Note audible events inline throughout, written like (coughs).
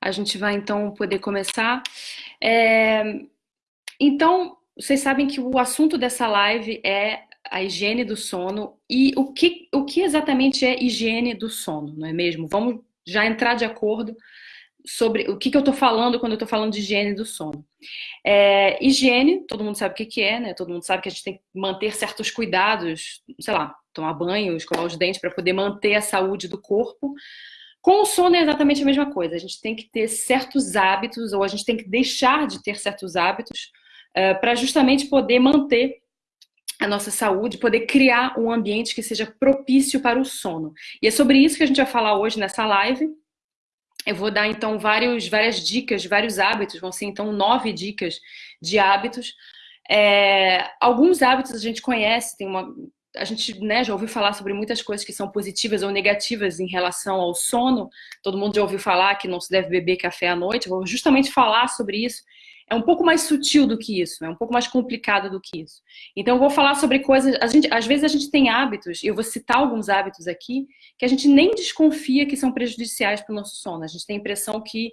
A gente vai então poder começar. É... Então, vocês sabem que o assunto dessa live é a higiene do sono e o que, o que exatamente é higiene do sono, não é mesmo? Vamos já entrar de acordo sobre o que, que eu estou falando quando eu estou falando de higiene do sono. É, higiene, todo mundo sabe o que, que é, né? Todo mundo sabe que a gente tem que manter certos cuidados, sei lá, tomar banho, escovar os dentes para poder manter a saúde do corpo. Com o sono é exatamente a mesma coisa. A gente tem que ter certos hábitos, ou a gente tem que deixar de ter certos hábitos, uh, para justamente poder manter a nossa saúde, poder criar um ambiente que seja propício para o sono. E é sobre isso que a gente vai falar hoje nessa live. Eu vou dar então vários, várias dicas, vários hábitos, vão ser então nove dicas de hábitos. É, alguns hábitos a gente conhece, tem uma, a gente né, já ouviu falar sobre muitas coisas que são positivas ou negativas em relação ao sono. Todo mundo já ouviu falar que não se deve beber café à noite. Eu vou justamente falar sobre isso. É um pouco mais sutil do que isso, é um pouco mais complicado do que isso. Então, eu vou falar sobre coisas. A gente, às vezes a gente tem hábitos, e eu vou citar alguns hábitos aqui, que a gente nem desconfia que são prejudiciais para o nosso sono. A gente tem a impressão que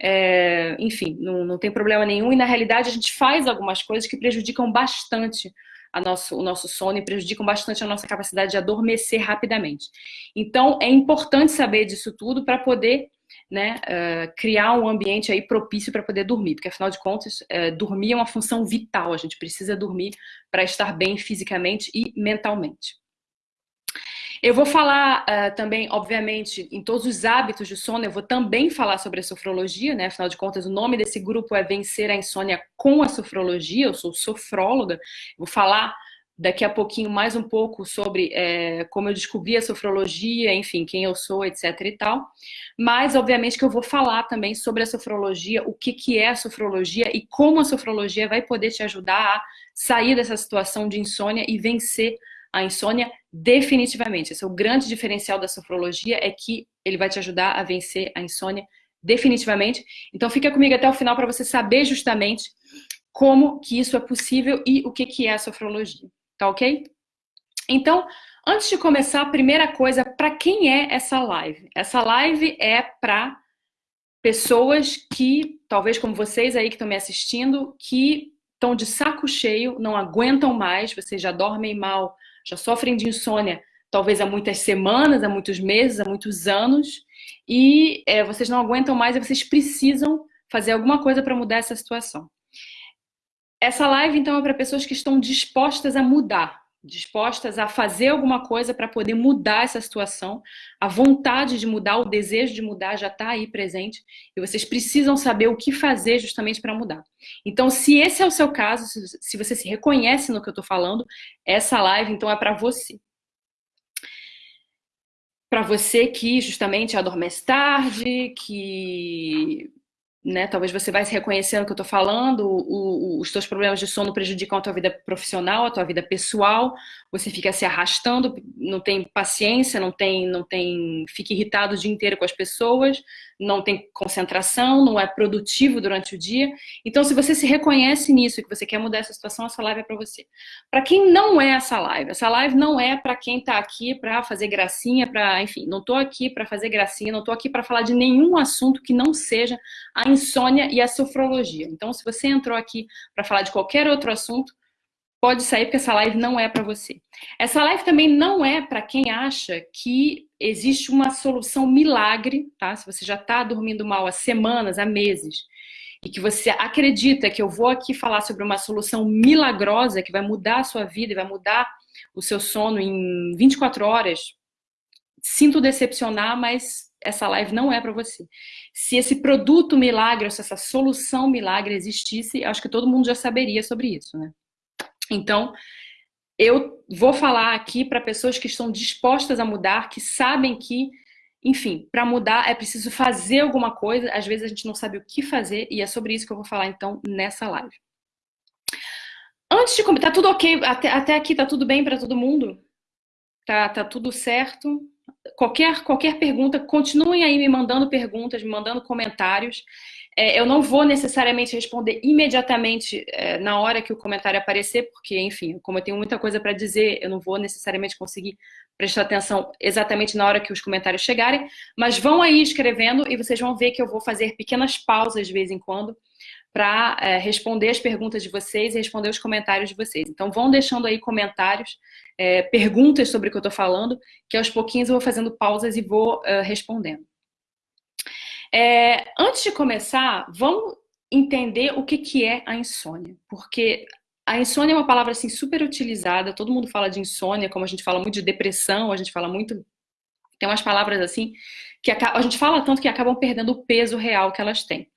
é, enfim, não, não tem problema nenhum, e na realidade a gente faz algumas coisas que prejudicam bastante nosso, o nosso sono e prejudicam bastante a nossa capacidade de adormecer rapidamente. Então, é importante saber disso tudo para poder né, uh, criar um ambiente aí propício para poder dormir, porque afinal de contas, uh, dormir é uma função vital, a gente precisa dormir para estar bem fisicamente e mentalmente. Eu vou falar uh, também, obviamente, em todos os hábitos de sono, eu vou também falar sobre a sofrologia, né? Afinal de contas, o nome desse grupo é Vencer a Insônia com a Sofrologia, eu sou sofróloga, vou falar daqui a pouquinho mais um pouco sobre é, como eu descobri a sofrologia, enfim, quem eu sou, etc e tal. Mas, obviamente, que eu vou falar também sobre a sofrologia, o que, que é a sofrologia e como a sofrologia vai poder te ajudar a sair dessa situação de insônia e vencer a insônia definitivamente. Esse é o grande diferencial da sofrologia, é que ele vai te ajudar a vencer a insônia definitivamente. Então fica comigo até o final para você saber justamente como que isso é possível e o que, que é a sofrologia, tá ok? Então, antes de começar, a primeira coisa, para quem é essa live? Essa live é para pessoas que, talvez como vocês aí que estão me assistindo, que estão de saco cheio, não aguentam mais, vocês já dormem mal, já sofrem de insônia talvez há muitas semanas, há muitos meses, há muitos anos, e é, vocês não aguentam mais e vocês precisam fazer alguma coisa para mudar essa situação. Essa live, então, é para pessoas que estão dispostas a mudar, dispostas a fazer alguma coisa para poder mudar essa situação. A vontade de mudar, o desejo de mudar já está aí presente e vocês precisam saber o que fazer justamente para mudar. Então, se esse é o seu caso, se você se reconhece no que eu estou falando, essa live então é para você. Para você que justamente adormece tarde, que né? Talvez você vai se reconhecendo que eu estou falando, o, o, os teus problemas de sono prejudicam a tua vida profissional, a tua vida pessoal, você fica se arrastando, não tem paciência, não tem, não tem, fica irritado o dia inteiro com as pessoas, não tem concentração, não é produtivo durante o dia. Então, se você se reconhece nisso e que você quer mudar essa situação, essa live é para você. Para quem não é essa live, essa live não é para quem está aqui para fazer gracinha, para, enfim, não estou aqui para fazer gracinha, não estou aqui para falar de nenhum assunto que não seja a insônia e a sofrologia. Então, se você entrou aqui para falar de qualquer outro assunto, pode sair porque essa live não é para você. Essa live também não é para quem acha que existe uma solução milagre, tá? Se você já está dormindo mal há semanas, há meses, e que você acredita que eu vou aqui falar sobre uma solução milagrosa que vai mudar a sua vida e vai mudar o seu sono em 24 horas, sinto decepcionar, mas essa live não é para você. Se esse produto milagre, se essa solução milagre existisse, acho que todo mundo já saberia sobre isso, né? Então, eu vou falar aqui para pessoas que estão dispostas a mudar, que sabem que, enfim, para mudar é preciso fazer alguma coisa. Às vezes a gente não sabe o que fazer e é sobre isso que eu vou falar então nessa live. Antes de começar, tá tudo ok? Até, até aqui tá tudo bem para todo mundo? Tá, tá tudo certo? Qualquer, qualquer pergunta, continuem aí me mandando perguntas, me mandando comentários. É, eu não vou necessariamente responder imediatamente é, na hora que o comentário aparecer, porque, enfim, como eu tenho muita coisa para dizer, eu não vou necessariamente conseguir prestar atenção exatamente na hora que os comentários chegarem, mas vão aí escrevendo e vocês vão ver que eu vou fazer pequenas pausas de vez em quando para é, responder as perguntas de vocês e responder os comentários de vocês. Então vão deixando aí comentários, é, perguntas sobre o que eu estou falando, que aos pouquinhos eu vou fazendo pausas e vou é, respondendo. É, antes de começar, vamos entender o que, que é a insônia, porque a insônia é uma palavra assim super utilizada, todo mundo fala de insônia, como a gente fala muito de depressão, a gente fala muito tem umas palavras assim que a, gente fala tanto que acabam perdendo o peso real que elas têm.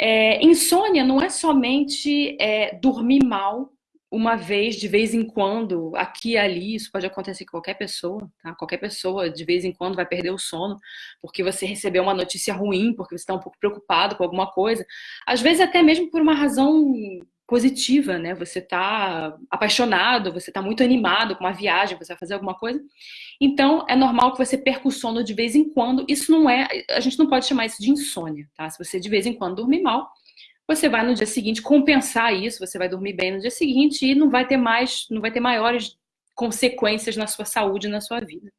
É, insônia não é somente é, dormir mal uma vez, de vez em quando, aqui e ali, isso pode acontecer com qualquer pessoa, tá? Qualquer pessoa, de vez em quando, vai perder o sono porque você recebeu uma notícia ruim, porque você está um pouco preocupado com alguma coisa. Às vezes, até mesmo por uma razão positiva, né? Você está apaixonado, você está muito animado com uma viagem, você vai fazer alguma coisa. Então, é normal que você perca o sono de vez em quando. Isso não é, a gente não pode chamar isso de insônia, tá? Se você de vez em quando dormir mal, você vai no dia seguinte compensar isso, você vai dormir bem no dia seguinte e não vai ter mais, não vai ter maiores consequências na sua saúde, na sua vida.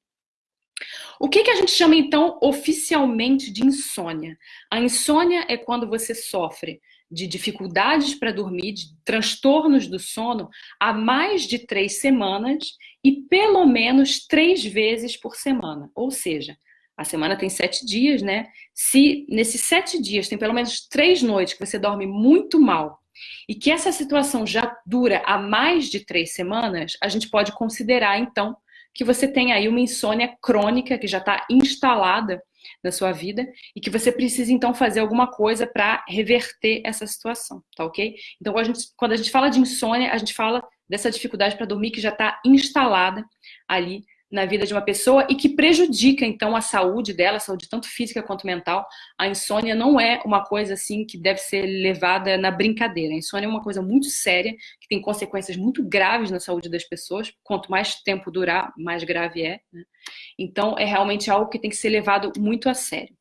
O que, que a gente chama então oficialmente de insônia? A insônia é quando você sofre de dificuldades para dormir, de transtornos do sono, há mais de três semanas e pelo menos três vezes por semana. Ou seja, a semana tem sete dias, né? Se nesses sete dias tem pelo menos três noites que você dorme muito mal e que essa situação já dura há mais de três semanas, a gente pode considerar então que você tem aí uma insônia crônica que já está instalada da sua vida e que você precisa então fazer alguma coisa para reverter essa situação, tá ok? Então a, gente, quando a gente fala de insônia, a gente fala dessa dificuldade para dormir que já está instalada ali na vida de uma pessoa e que prejudica então a saúde dela, a saúde tanto física quanto mental. A insônia não é uma coisa assim que deve ser levada na brincadeira. A insônia é uma coisa muito séria, que tem consequências muito graves na saúde das pessoas. Quanto mais tempo durar, mais grave é. Né? Então é realmente algo que tem que ser levado muito a sério.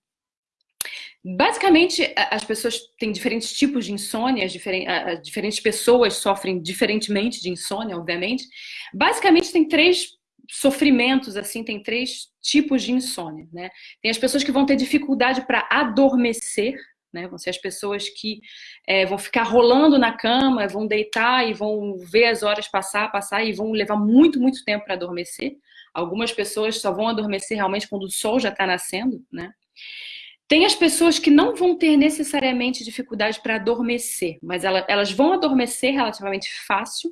Basicamente, as pessoas têm diferentes tipos de insônia, diferentes pessoas sofrem diferentemente de insônia, obviamente. Basicamente, tem três sofrimentos, assim, tem três tipos de insônia, né? Tem as pessoas que vão ter dificuldade para adormecer, né? Vão ser as pessoas que é, vão ficar rolando na cama, vão deitar e vão ver as horas passar, passar e vão levar muito, muito tempo para adormecer. Algumas pessoas só vão adormecer realmente quando o sol já está nascendo, né? Tem as pessoas que não vão ter necessariamente dificuldade para adormecer, mas elas vão adormecer relativamente fácil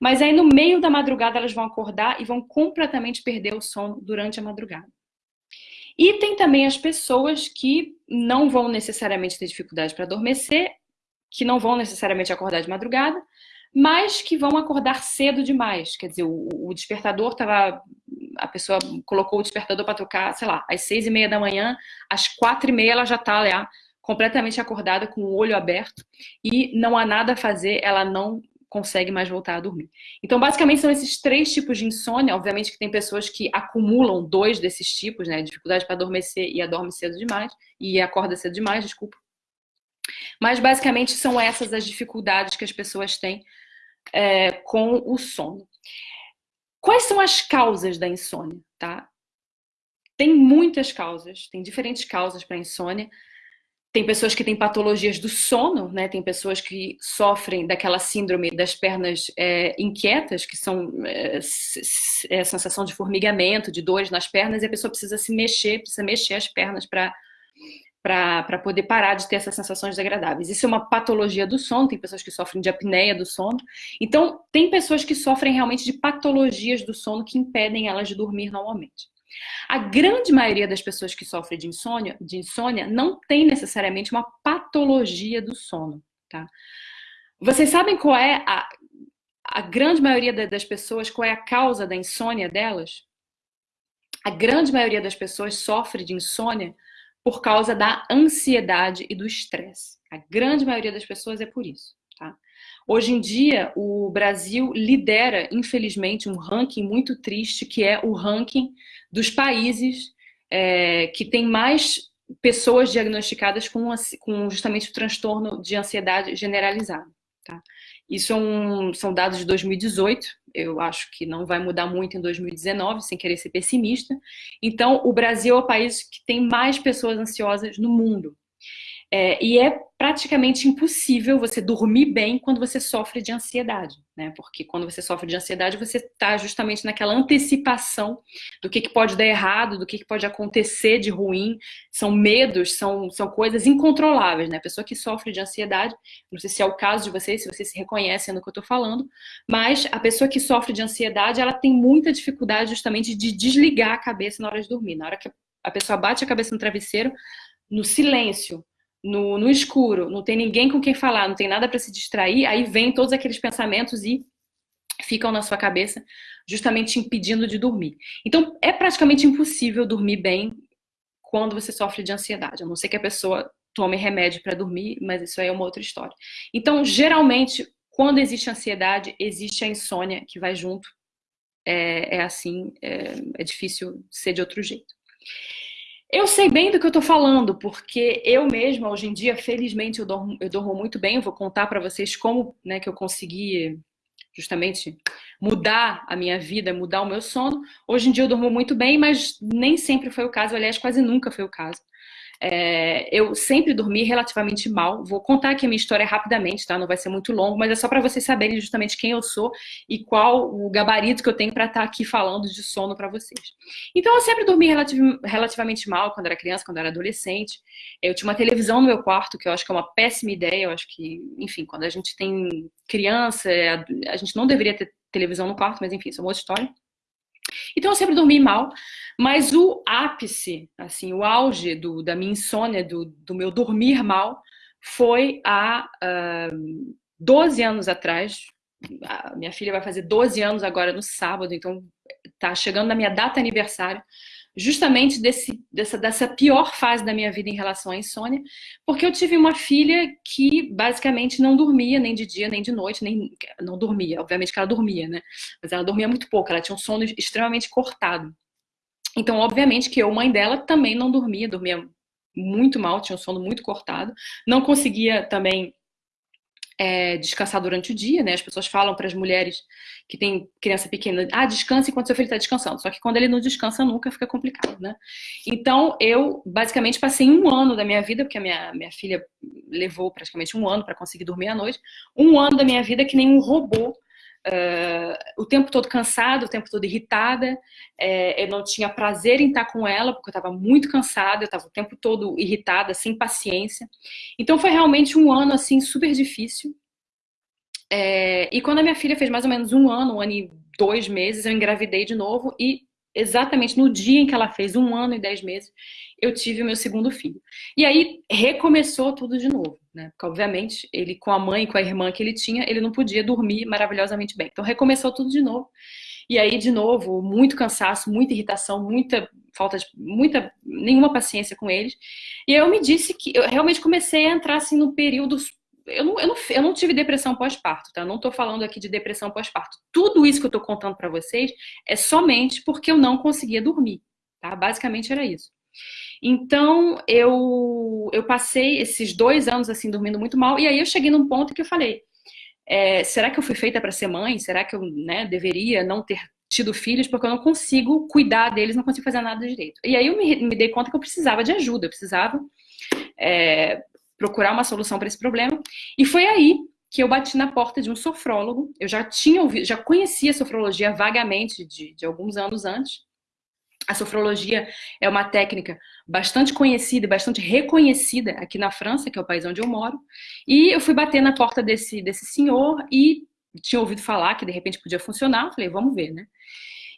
mas aí no meio da madrugada elas vão acordar e vão completamente perder o sono durante a madrugada. E tem também as pessoas que não vão necessariamente ter dificuldade para adormecer, que não vão necessariamente acordar de madrugada, mas que vão acordar cedo demais. Quer dizer, o, despertador estava. A pessoa colocou o despertador para tocar, sei lá, às seis e meia da manhã, às quatro e meia ela já está completamente acordada, com o olho aberto, e não há nada a fazer, ela não consegue mais voltar a dormir. Então, basicamente, são esses três tipos de insônia. Obviamente que tem pessoas que acumulam dois desses tipos, né? Dificuldade para adormecer e adorme cedo demais, e acorda cedo demais, desculpa. Mas, basicamente, são essas as dificuldades que as pessoas têm é, com o sono. Quais são as causas da insônia, tá? Tem muitas causas, tem diferentes causas para insônia. Tem pessoas que têm patologias do sono, né? Tem pessoas que sofrem daquela síndrome das pernas é, inquietas, que são é, é, sensação de formigamento, de dores nas pernas, e a pessoa precisa se mexer, precisa mexer as pernas para para poder parar de ter essas sensações desagradáveis. Isso é uma patologia do sono, tem pessoas que sofrem de apneia do sono. Então, tem pessoas que sofrem realmente de patologias do sono que impedem elas de dormir normalmente. A grande maioria das pessoas que sofrem de insônia, de insônia não tem necessariamente uma patologia do sono, tá? Vocês sabem qual é a, a grande maioria das pessoas, qual é a causa da insônia delas? A grande maioria das pessoas sofre de insônia por causa da ansiedade e do estresse. A grande maioria das pessoas é por isso, tá? Hoje em dia, o Brasil lidera, infelizmente, um ranking muito triste, que é o ranking dos países é, que tem mais pessoas diagnosticadas com, com justamente o transtorno de ansiedade generalizada. Tá? Isso é um, são dados de 2018, eu acho que não vai mudar muito em 2019, sem querer ser pessimista. Então, o Brasil é o país que tem mais pessoas ansiosas no mundo. É, e é praticamente impossível você dormir bem quando você sofre de ansiedade, né? Porque quando você sofre de ansiedade, você está justamente naquela antecipação do que, que pode dar errado, do que, que pode acontecer de ruim. São medos, são, são coisas incontroláveis, né? A pessoa que sofre de ansiedade, não sei se é o caso de vocês, se vocês se reconhecem no que eu estou falando, mas a pessoa que sofre de ansiedade, ela tem muita dificuldade justamente de desligar a cabeça na hora de dormir. Na hora que a pessoa bate a cabeça no travesseiro, no silêncio, no, no escuro, não tem ninguém com quem falar, não tem nada para se distrair, aí vem todos aqueles pensamentos e ficam na sua cabeça, justamente impedindo de dormir. Então, é praticamente impossível dormir bem quando você sofre de ansiedade, a não ser que a pessoa tome remédio para dormir, mas isso aí é uma outra história. Então, geralmente, quando existe ansiedade, existe a insônia que vai junto. É, é assim, é, é difícil ser de outro jeito. Eu sei bem do que eu tô falando, porque eu mesma, hoje em dia, felizmente, eu dormo, eu muito bem. Eu vou contar para vocês como né, que eu consegui justamente mudar a minha vida, mudar o meu sono. Hoje em dia eu durmo muito bem, mas nem sempre foi o caso. Aliás, quase nunca foi o caso. É, eu sempre dormi relativamente mal. Vou contar aqui a minha história rapidamente, tá? Não vai ser muito longo, mas é só para vocês saberem justamente quem eu sou e qual o gabarito que eu tenho para estar tá aqui falando de sono para vocês. Então, eu sempre dormi relativ relativamente mal quando era criança, quando era adolescente. Eu tinha uma televisão no meu quarto, que eu acho que é uma péssima ideia. Eu acho que, enfim, quando a gente tem criança, é, a gente não deveria ter televisão no quarto, mas enfim, isso é uma outra história. Então eu sempre dormi mal, mas o ápice, assim, o auge do, da minha insônia, do, do meu dormir mal, foi há uh, 12 anos atrás. A minha filha vai fazer 12 anos agora no sábado, então tá chegando na minha data aniversário justamente desse, dessa, dessa pior fase da minha vida em relação à insônia, porque eu tive uma filha que basicamente não dormia nem de dia, nem de noite, nem não dormia, obviamente que ela dormia, né? Mas ela dormia muito pouco, ela tinha um sono extremamente cortado. Então, obviamente que eu, mãe dela, também não dormia, dormia muito mal, tinha um sono muito cortado, não conseguia também é, descansar durante o dia, né? As pessoas falam para as mulheres que têm criança pequena, ah, descanse enquanto seu filho está descansando. Só que quando ele não descansa nunca, fica complicado, né? Então, eu basicamente passei um ano da minha vida, porque a minha, minha filha levou praticamente um ano para conseguir dormir à noite, um ano da minha vida que nem um robô, Uh, o tempo todo cansada, o tempo todo irritada, é, eu não tinha prazer em estar com ela, porque eu estava muito cansada, eu estava o tempo todo irritada, sem paciência. Então foi realmente um ano, assim, super difícil. É, e quando a minha filha fez mais ou menos um ano, um ano e dois meses, eu engravidei de novo e exatamente no dia em que ela fez um ano e dez meses, eu tive o meu segundo filho. E aí recomeçou tudo de novo, né? Porque, obviamente, ele com a mãe e com a irmã que ele tinha, ele não podia dormir maravilhosamente bem. Então recomeçou tudo de novo. E aí, de novo, muito cansaço, muita irritação, muita falta de muita nenhuma paciência com eles. E eu me disse que eu realmente comecei a entrar assim no período eu não, eu não, eu não tive depressão pós-parto, tá? Eu não estou falando aqui de depressão pós-parto. Tudo isso que eu estou contando para vocês é somente porque eu não conseguia dormir, tá? Basicamente era isso. Então, eu, eu passei esses dois anos assim dormindo muito mal, e aí eu cheguei num ponto que eu falei: é, será que eu fui feita para ser mãe? Será que eu né, deveria não ter tido filhos? Porque eu não consigo cuidar deles, não consigo fazer nada direito. E aí eu me, me dei conta que eu precisava de ajuda, eu precisava é, procurar uma solução para esse problema, e foi aí que eu bati na porta de um sofrólogo. Eu já tinha ouvido, já conhecia a sofrologia vagamente de, de alguns anos antes. A sofrologia é uma técnica bastante conhecida e bastante reconhecida aqui na França, que é o país onde eu moro. E eu fui bater na porta desse, desse senhor e tinha ouvido falar que de repente podia funcionar. Falei, vamos ver, né?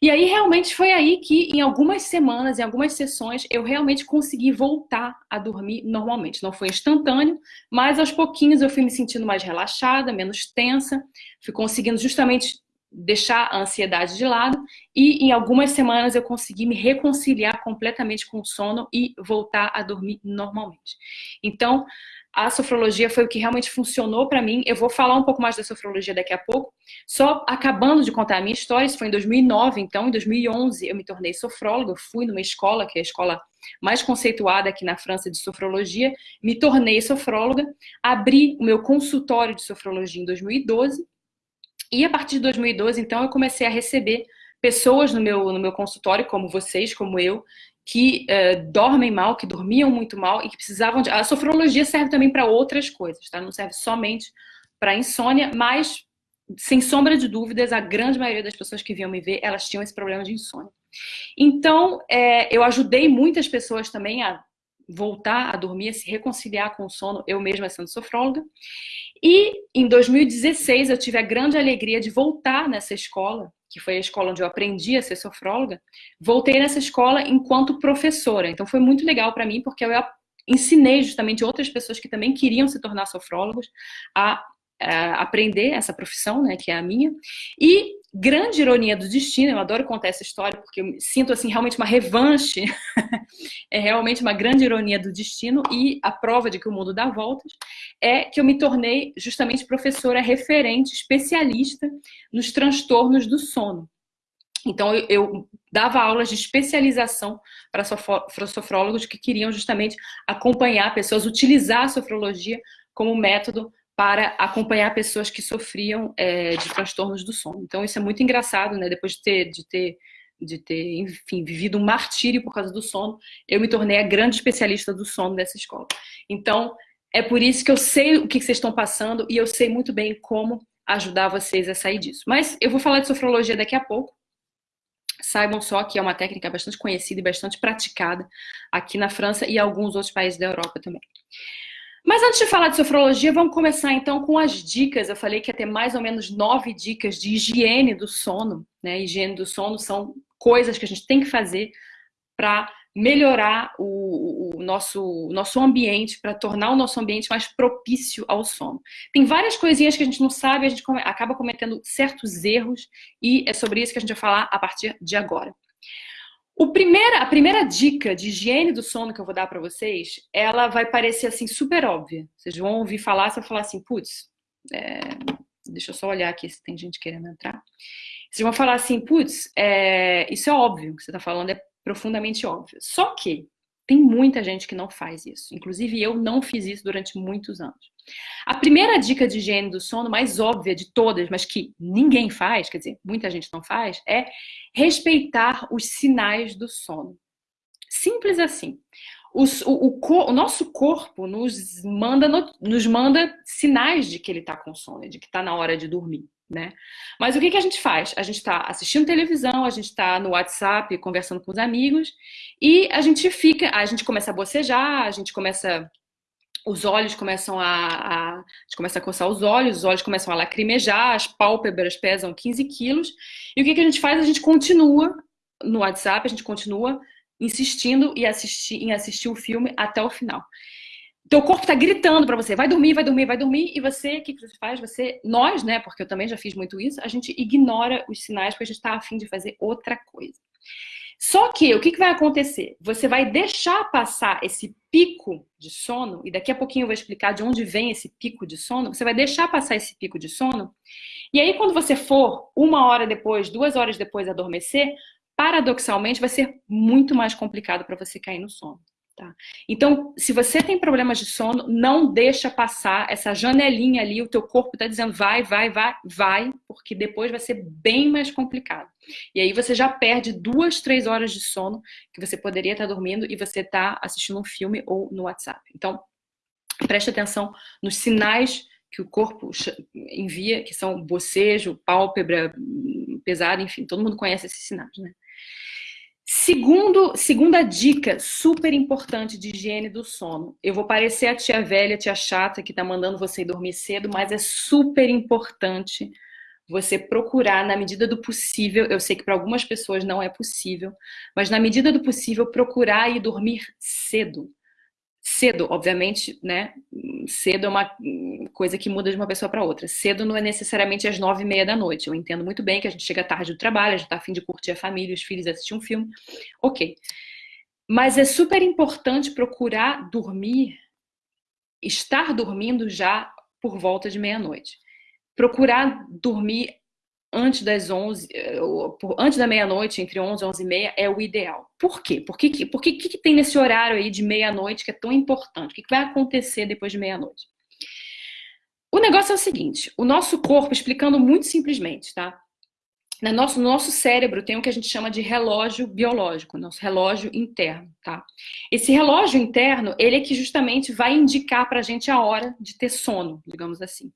E aí realmente foi aí que em algumas semanas, em algumas sessões, eu realmente consegui voltar a dormir normalmente. Não foi instantâneo, mas aos pouquinhos eu fui me sentindo mais relaxada, menos tensa, fui conseguindo justamente deixar a ansiedade de lado e em algumas semanas eu consegui me reconciliar completamente com o sono e voltar a dormir normalmente. Então, a sofrologia foi o que realmente funcionou para mim. Eu vou falar um pouco mais da sofrologia daqui a pouco. Só acabando de contar a minha história, isso foi em 2009, então em 2011 eu me tornei sofróloga, fui numa escola, que é a escola mais conceituada aqui na França de sofrologia, me tornei sofróloga, abri o meu consultório de sofrologia em 2012 e a partir de 2012, então, eu comecei a receber pessoas no meu, no meu consultório, como vocês, como eu, que uh, dormem mal, que dormiam muito mal e que precisavam de. A sofrologia serve também para outras coisas, tá? Não serve somente para insônia, mas sem sombra de dúvidas, a grande maioria das pessoas que vinham me ver, elas tinham esse problema de insônia. Então, é, eu ajudei muitas pessoas também a voltar a dormir, a se reconciliar com o sono, eu mesma sendo sofróloga. E em 2016 eu tive a grande alegria de voltar nessa escola que foi a escola onde eu aprendi a ser sofróloga, voltei nessa escola enquanto professora. Então foi muito legal para mim, porque eu ensinei justamente outras pessoas que também queriam se tornar sofrólogos a, aprender essa profissão, né, que é a minha. E grande ironia do destino, eu adoro contar essa história porque eu sinto assim realmente uma revanche, (laughs) é realmente uma grande ironia do destino e a prova de que o mundo dá voltas é que eu me tornei justamente professora referente, especialista nos transtornos do sono. Então eu, eu dava aulas de especialização para sofrólogos que queriam justamente acompanhar pessoas, utilizar a sofrologia como método para acompanhar pessoas que sofriam é, de transtornos do sono. Então isso é muito engraçado, né? Depois de ter, de ter, de ter, enfim, vivido um martírio por causa do sono, eu me tornei a grande especialista do sono dessa escola. Então é por isso que eu sei o que vocês estão passando e eu sei muito bem como ajudar vocês a sair disso. Mas eu vou falar de sofrologia daqui a pouco. Saibam só que é uma técnica bastante conhecida e bastante praticada aqui na França e alguns outros países da Europa também. Mas antes de falar de sofrologia, vamos começar então com as dicas. Eu falei que ia ter mais ou menos nove dicas de higiene do sono. Né? Higiene do sono são coisas que a gente tem que fazer para melhorar o, o, nosso, o nosso ambiente, para tornar o nosso ambiente mais propício ao sono. Tem várias coisinhas que a gente não sabe, a gente acaba cometendo certos erros e é sobre isso que a gente vai falar a partir de agora. Primeira, a primeira dica de higiene do sono que eu vou dar para vocês, ela vai parecer assim super óbvia. Vocês vão ouvir falar, você vai falar assim, putz, é... deixa eu só olhar aqui se tem gente querendo entrar. Vocês vão falar assim, putz, é... isso é óbvio, o que você está falando é profundamente óbvio. Só que tem muita gente que não faz isso. Inclusive eu não fiz isso durante muitos anos. A primeira dica de higiene do sono, mais óbvia de todas, mas que ninguém faz, quer dizer, muita gente não faz, é respeitar os sinais do sono. Simples assim. Os, o, o, o, nosso corpo nos manda, nos manda sinais de que ele está com sono, de que está na hora de dormir. Né? Mas o que, que a gente faz? A gente está assistindo televisão, a gente está no WhatsApp conversando com os amigos e a gente fica, a gente começa a bocejar, a gente começa os olhos começam a, a, a gente começa a coçar os olhos, os olhos começam a lacrimejar, as pálpebras pesam 15 quilos. E o que, que a gente faz? A gente continua no WhatsApp, a gente continua insistindo e assistir, em assistir o filme até o final. Teu corpo está gritando para você, vai dormir, vai dormir, vai dormir, e você, o que, você faz? Você, nós, né, porque eu também já fiz muito isso, a gente ignora os sinais porque a gente está afim de fazer outra coisa. Só que o que, que vai acontecer? Você vai deixar passar esse pico de sono, e daqui a pouquinho eu vou explicar de onde vem esse pico de sono. Você vai deixar passar esse pico de sono, e aí quando você for uma hora depois, duas horas depois adormecer, paradoxalmente vai ser muito mais complicado para você cair no sono. Tá? Então, se você tem problemas de sono, não deixa passar essa janelinha ali, o teu corpo está dizendo vai, vai, vai, vai, porque depois vai ser bem mais complicado. E aí você já perde duas, três horas de sono que você poderia estar tá dormindo e você está assistindo um filme ou no WhatsApp. Então, preste atenção nos sinais que o corpo envia, que são bocejo, pálpebra pesada, enfim, todo mundo conhece esses sinais, né? Segundo, segunda dica super importante de higiene do sono. Eu vou parecer a tia velha, a tia chata que tá mandando você dormir cedo, mas é super importante você procurar, na medida do possível, eu sei que para algumas pessoas não é possível, mas na medida do possível, procurar ir dormir cedo. Cedo, obviamente, né? cedo é uma coisa que muda de uma pessoa para outra. Cedo não é necessariamente às nove e meia da noite. Eu entendo muito bem que a gente chega tarde do trabalho, a gente está afim de curtir a família, os filhos, assistir um filme. Ok. Mas é super importante procurar dormir, estar dormindo já por volta de meia-noite. Procurar dormir antes das 11, eh, antes da meia-noite, entre 11 e 11 e meia, é o ideal. Por quê? Por que, por que, que tem nesse horário aí de meia-noite que é tão importante? O que, que vai acontecer depois de meia-noite? O negócio é o seguinte, o nosso corpo, explicando muito simplesmente, tá? No nosso, no nosso cérebro tem o que a gente chama de relógio biológico, nosso relógio interno, tá? Esse relógio interno, ele é que justamente vai indicar pra gente a hora de ter sono, digamos assim.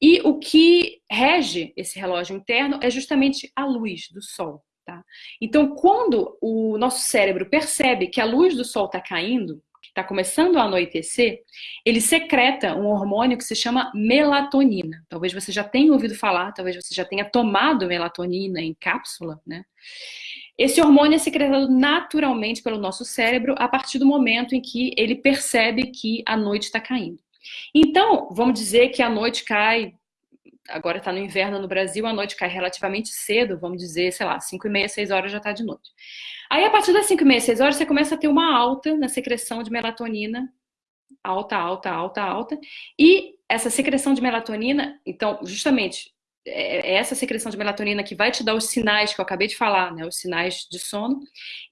E o que rege esse relógio interno é justamente a luz do sol, tá? Então, quando o nosso cérebro percebe que a luz do sol está caindo, está começando a anoitecer, ele secreta um hormônio que se chama melatonina. Talvez você já tenha ouvido falar, talvez você já tenha tomado melatonina em cápsula, né? Esse hormônio é secretado naturalmente pelo nosso cérebro a partir do momento em que ele percebe que a noite está caindo. Então, vamos dizer que a noite cai, agora está no inverno no Brasil, a noite cai relativamente cedo, vamos dizer, sei lá, 5 e meia, 6 horas já está de noite. Aí, a partir das 5 e meia, 6 horas, você começa a ter uma alta na secreção de melatonina. Alta, alta, alta, alta. E essa secreção de melatonina, então, justamente, é, é essa secreção de melatonina que vai te dar os sinais que eu acabei de falar, né? Os sinais de sono.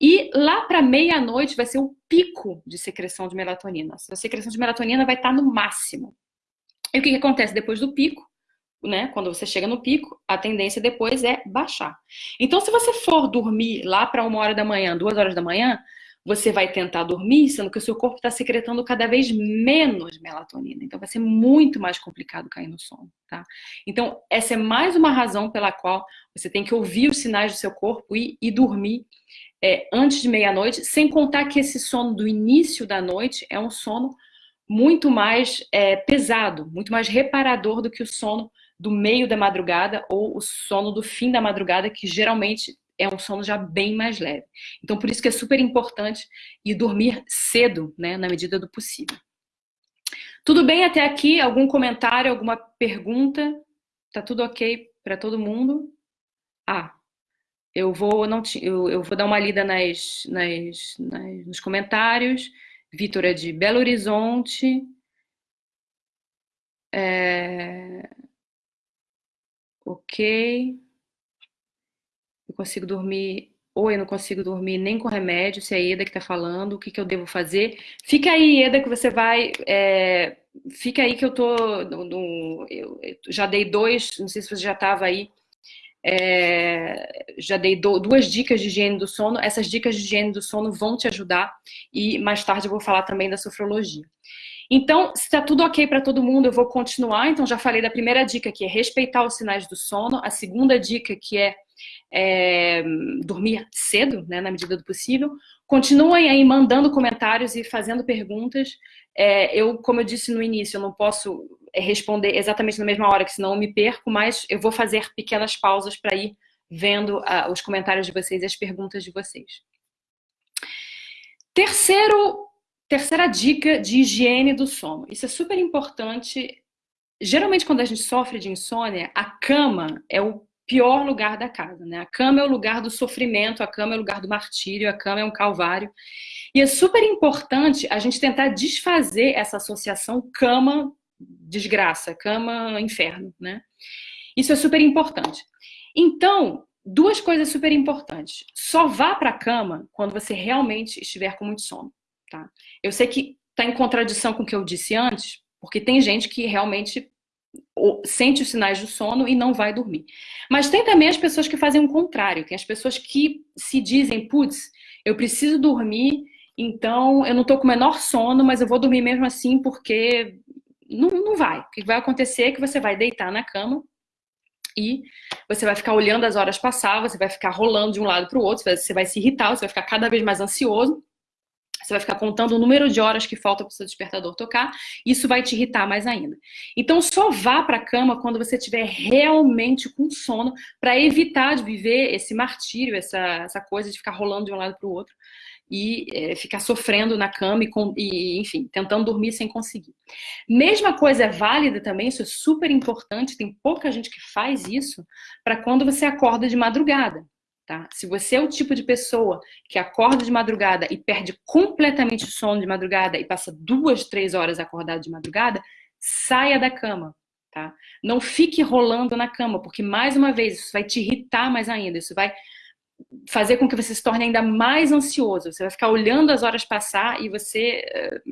E lá para meia-noite vai ser o pico de secreção de melatonina. A secreção de melatonina vai estar no máximo. E o que, que acontece depois do pico? Né, quando você chega no pico, a tendência depois é baixar. Então, se você for dormir lá para uma hora da manhã, duas horas da manhã, você vai tentar dormir, sendo que o seu corpo está secretando cada vez menos melatonina. Então, vai ser muito mais complicado cair no sono, tá? Então, essa é mais uma razão pela qual você tem que ouvir os sinais do seu corpo e, e dormir é, antes de meia-noite, sem contar que esse sono do início da noite é um sono muito mais é, pesado, muito mais reparador do que o sono do meio da madrugada ou o sono do fim da madrugada, que geralmente é um sono já bem mais leve. Então, por isso que é super importante ir dormir cedo, né, na medida do possível. Tudo bem até aqui? Algum comentário, alguma pergunta? Tá tudo ok para todo mundo? Ah, eu vou não eu, eu vou dar uma lida nas, nas, nas nos comentários. Vitor é de Belo Horizonte. É... Ok. Eu consigo dormir, ou eu não consigo dormir nem com remédio, se é a Eda que está falando, o que, que eu devo fazer. Fica aí, Eda, que você vai. É, fica aí que eu tô. No, eu já dei dois, não sei se você já estava aí. É, já dei do, duas dicas de higiene do sono. Essas dicas de higiene do sono vão te ajudar e mais tarde eu vou falar também da sofrologia. Então, se está tudo ok para todo mundo, eu vou continuar. Então, já falei da primeira dica, que é respeitar os sinais do sono. A segunda dica, que é, é dormir cedo, né, na medida do possível. Continuem aí mandando comentários e fazendo perguntas. É, eu, como eu disse no início, eu não posso é, responder exatamente na mesma hora, que senão eu me perco, mas eu vou fazer pequenas pausas para ir vendo uh, os comentários de vocês e as perguntas de vocês. Terceiro Terceira dica de higiene do sono. Isso é super importante. Geralmente, quando a gente sofre de insônia, a cama é o pior lugar da casa, né? A cama é o lugar do sofrimento, a cama é o lugar do martírio, a cama é um calvário. E é super importante a gente tentar desfazer essa associação cama desgraça, cama inferno, né? Isso é super importante. Então, duas coisas super importantes. Só vá para a cama quando você realmente estiver com muito sono. Tá? Eu sei que está em contradição com o que eu disse antes, porque tem gente que realmente sente os sinais do sono e não vai dormir. Mas tem também as pessoas que fazem o contrário, tem as pessoas que se dizem, putz, eu preciso dormir, então eu não estou com o menor sono, mas eu vou dormir mesmo assim porque não, não vai. O que vai acontecer é que você vai deitar na cama e você vai ficar olhando as horas passar, você vai ficar rolando de um lado para o outro, você vai se irritar, você vai ficar cada vez mais ansioso você vai ficar contando o número de horas que falta para o seu despertador tocar, isso vai te irritar mais ainda. Então, só vá para a cama quando você estiver realmente com sono, para evitar de viver esse martírio, essa, essa coisa de ficar rolando de um lado para o outro, e é, ficar sofrendo na cama e, e, enfim, tentando dormir sem conseguir. Mesma coisa é válida também, isso é super importante, tem pouca gente que faz isso, para quando você acorda de madrugada. Tá? Se você é o tipo de pessoa que acorda de madrugada e perde completamente o sono de madrugada e passa duas, três horas acordado de madrugada, saia da cama. Tá? Não fique rolando na cama, porque mais uma vez isso vai te irritar mais ainda, isso vai fazer com que você se torne ainda mais ansioso. Você vai ficar olhando as horas passar e você eh,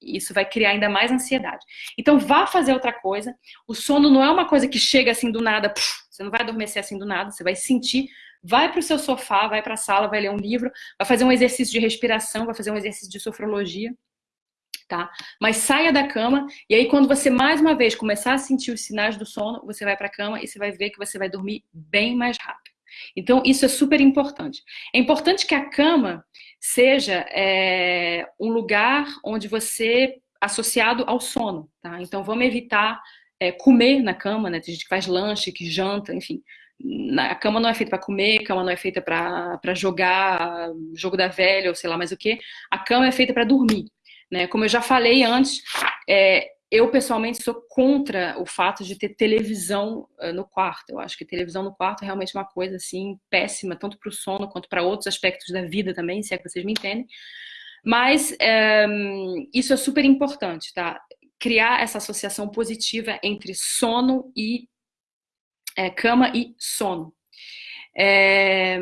isso vai criar ainda mais ansiedade. Então vá fazer outra coisa. O sono não é uma coisa que chega assim do nada, você não vai adormecer assim do nada, você vai sentir vai para o seu sofá, vai para a sala, vai ler um livro, vai fazer um exercício de respiração, vai fazer um exercício de sofrologia, tá? Mas saia da cama e aí quando você mais uma vez começar a sentir os sinais do sono, você vai para a cama e você vai ver que você vai dormir bem mais rápido. Então, isso é super importante. É importante que a cama seja é, um lugar onde você, associado ao sono, tá? Então, vamos evitar é, comer na cama, né? Tem gente que faz lanche, que janta, enfim. A cama não é feita para comer, a cama não é feita para jogar jogo da velha ou sei lá mais o que. A cama é feita para dormir. Né? Como eu já falei antes, é, eu pessoalmente sou contra o fato de ter televisão uh, no quarto. Eu acho que televisão no quarto é realmente uma coisa assim péssima, tanto para o sono quanto para outros aspectos da vida também, se é que vocês me entendem. Mas eh, isso é super importante, tá? Criar essa associação positiva entre sono e é, cama e sono. É,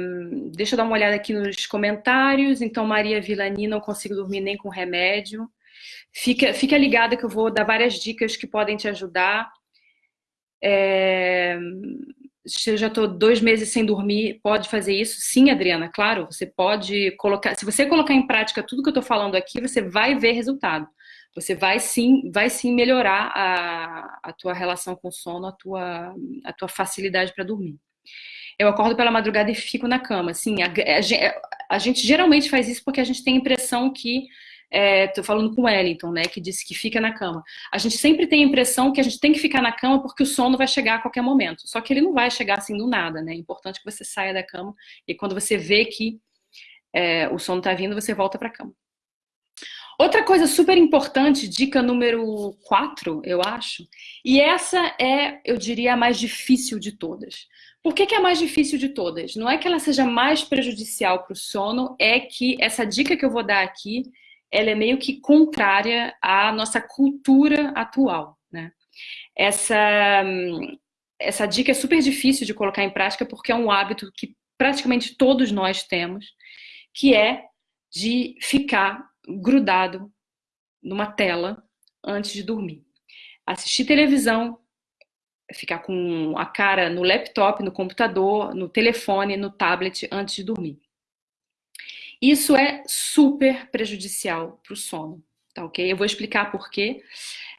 deixa eu dar uma olhada aqui nos comentários. Então, Maria Vilani, não consigo dormir nem com remédio. Fica, fica ligada que eu vou dar várias dicas que podem te ajudar. É, se eu já estou dois meses sem dormir, pode fazer isso? Sim, Adriana, claro. Você pode colocar. Se você colocar em prática tudo que eu estou falando aqui, você vai ver resultado. Você vai sim, vai sim melhorar a, a tua relação com o sono, a tua, a tua facilidade para dormir. Eu acordo pela madrugada e fico na cama. Sim, a, a, a gente geralmente faz isso porque a gente tem a impressão que Estou é, falando com o Wellington, né, que disse que fica na cama. A gente sempre tem a impressão que a gente tem que ficar na cama porque o sono vai chegar a qualquer momento. Só que ele não vai chegar assim do nada, né? É importante que você saia da cama e quando você vê que é, o sono está vindo, você volta para a cama. Outra coisa super importante, dica número 4, eu acho, e essa é, eu diria, a mais difícil de todas. Por que, que é a mais difícil de todas? Não é que ela seja mais prejudicial para o sono, é que essa dica que eu vou dar aqui ela é meio que contrária à nossa cultura atual, né? Essa, essa dica é super difícil de colocar em prática porque é um hábito que praticamente todos nós temos, que é de ficar grudado numa tela antes de dormir. Assistir televisão, ficar com a cara no laptop, no computador, no telefone, no tablet antes de dormir. Isso é super prejudicial para o sono, tá ok? Eu vou explicar por quê.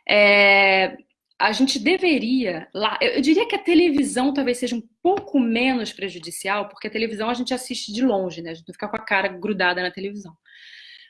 É, a gente deveria, lá, eu diria que a televisão talvez seja um pouco menos prejudicial, porque a televisão a gente assiste de longe, né? A gente não fica com a cara grudada na televisão.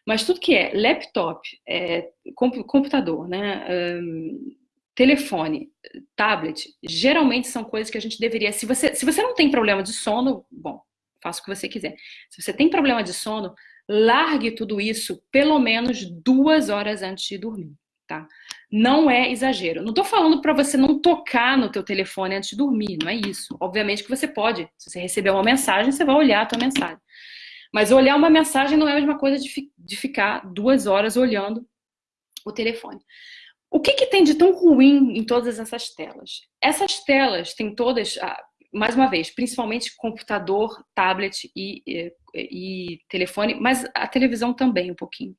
Mas tudo que é laptop, é, computador, né? Um, telefone, tablet, geralmente são coisas que a gente deveria. Se você, se você não tem problema de sono, bom, faça o que você quiser. Se você tem problema de sono, largue tudo isso pelo menos duas horas antes de dormir, tá? Não é exagero. Não estou falando para você não tocar no teu telefone antes de dormir, não é isso. Obviamente que você pode. Se você receber uma mensagem, você vai olhar a tua mensagem. Mas olhar uma mensagem não é a mesma coisa de, fi de ficar duas horas olhando o telefone. O que, que, tem de tão ruim em todas essas telas? Essas telas têm todas, ah, mais uma vez, principalmente computador, tablet e, e, e, telefone, mas a televisão também um pouquinho.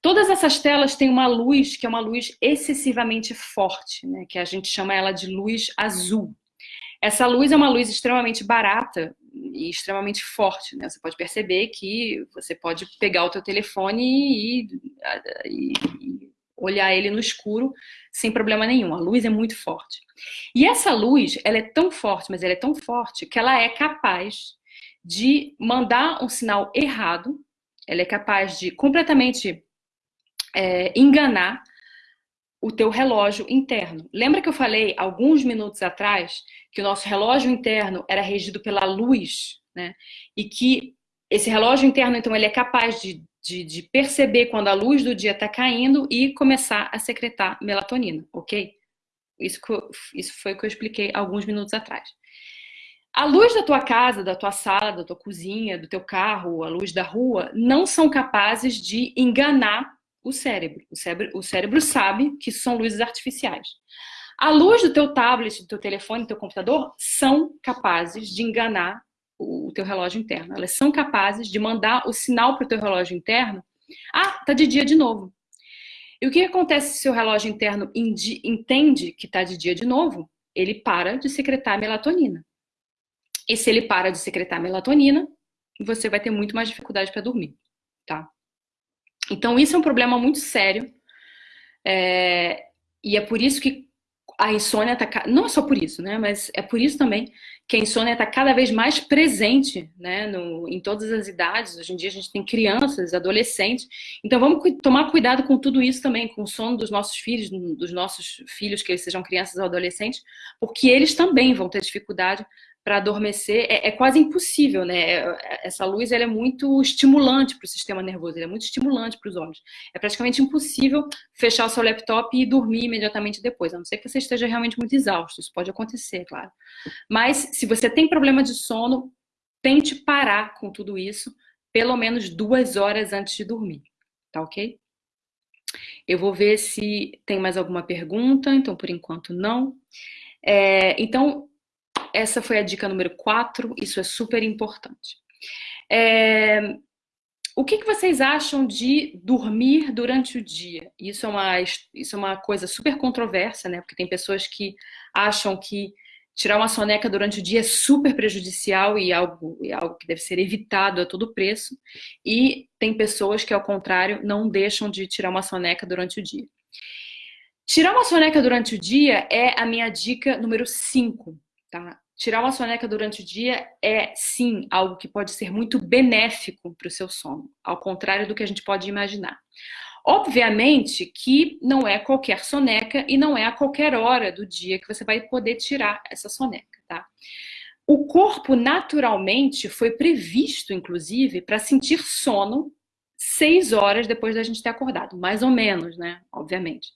Todas essas telas têm uma luz que é uma luz excessivamente forte, né, que a gente chama ela de luz azul. Essa luz é uma luz extremamente barata e extremamente forte. Né? Você pode perceber que você pode pegar o teu telefone e, e, e olhar ele no escuro sem problema nenhum. A luz é muito forte. E essa luz, ela é tão forte, mas ela é tão forte que ela é capaz de mandar um sinal errado, ela é capaz de completamente é, enganar o teu relógio interno. Lembra que eu falei alguns minutos atrás que o nosso relógio interno era regido pela luz, né? E que esse relógio interno, então, ele é capaz de de, de perceber quando a luz do dia está caindo e começar a secretar melatonina, ok? Isso, isso foi o que eu expliquei alguns minutos atrás. A luz da tua casa, da tua sala, da tua cozinha, do teu carro, a luz da rua, não são capazes de enganar o cérebro. O cérebro, o cérebro sabe que são luzes artificiais. A luz do teu tablet, do teu telefone, do teu computador são capazes de enganar o teu relógio interno. Elas são capazes de mandar o sinal para o teu relógio interno. Ah, tá de dia de novo. E o que acontece se o relógio interno entende que está de dia de novo? Ele para de secretar melatonina. E se ele para de secretar melatonina, você vai ter muito mais dificuldade para dormir, tá? Então isso é um problema muito sério. É... E é por isso que a insônia está. Não é só por isso, né? Mas é por isso também que a insônia está cada vez mais presente, né? No, em todas as idades. Hoje em dia a gente tem crianças, adolescentes. Então vamos tomar cuidado com tudo isso também, com o sono dos nossos filhos, dos nossos filhos, que eles sejam crianças ou adolescentes, porque eles também vão ter dificuldade para adormecer é, é, quase impossível, né? É, essa luz ela é muito estimulante para o sistema nervoso, é muito estimulante para os olhos. É praticamente impossível fechar o seu laptop e dormir imediatamente depois, a não ser que você esteja realmente muito exausto. Isso pode acontecer, claro. Mas se você tem problema de sono, tente parar com tudo isso pelo menos duas horas antes de dormir, tá ok? Eu vou ver se tem mais alguma pergunta, então por enquanto não. É, então, essa foi a dica número 4, isso é super importante. É, o que, que, vocês acham de dormir durante o dia? Isso é, uma, isso é uma coisa super controversa, né? Porque tem pessoas que acham que tirar uma soneca durante o dia é super prejudicial e algo, é algo que deve ser evitado a todo preço. E tem pessoas que, ao contrário, não deixam de tirar uma soneca durante o dia. Tirar uma soneca durante o dia é a minha dica número 5, tá? Tirar uma soneca durante o dia é, sim, algo que pode ser muito benéfico para o seu sono, ao contrário do que a gente pode imaginar. Obviamente que não é qualquer soneca e não é a qualquer hora do dia que você vai poder tirar essa soneca, tá? O corpo naturalmente foi previsto, inclusive, para sentir sono seis horas depois da gente ter acordado, mais ou menos, né? Obviamente.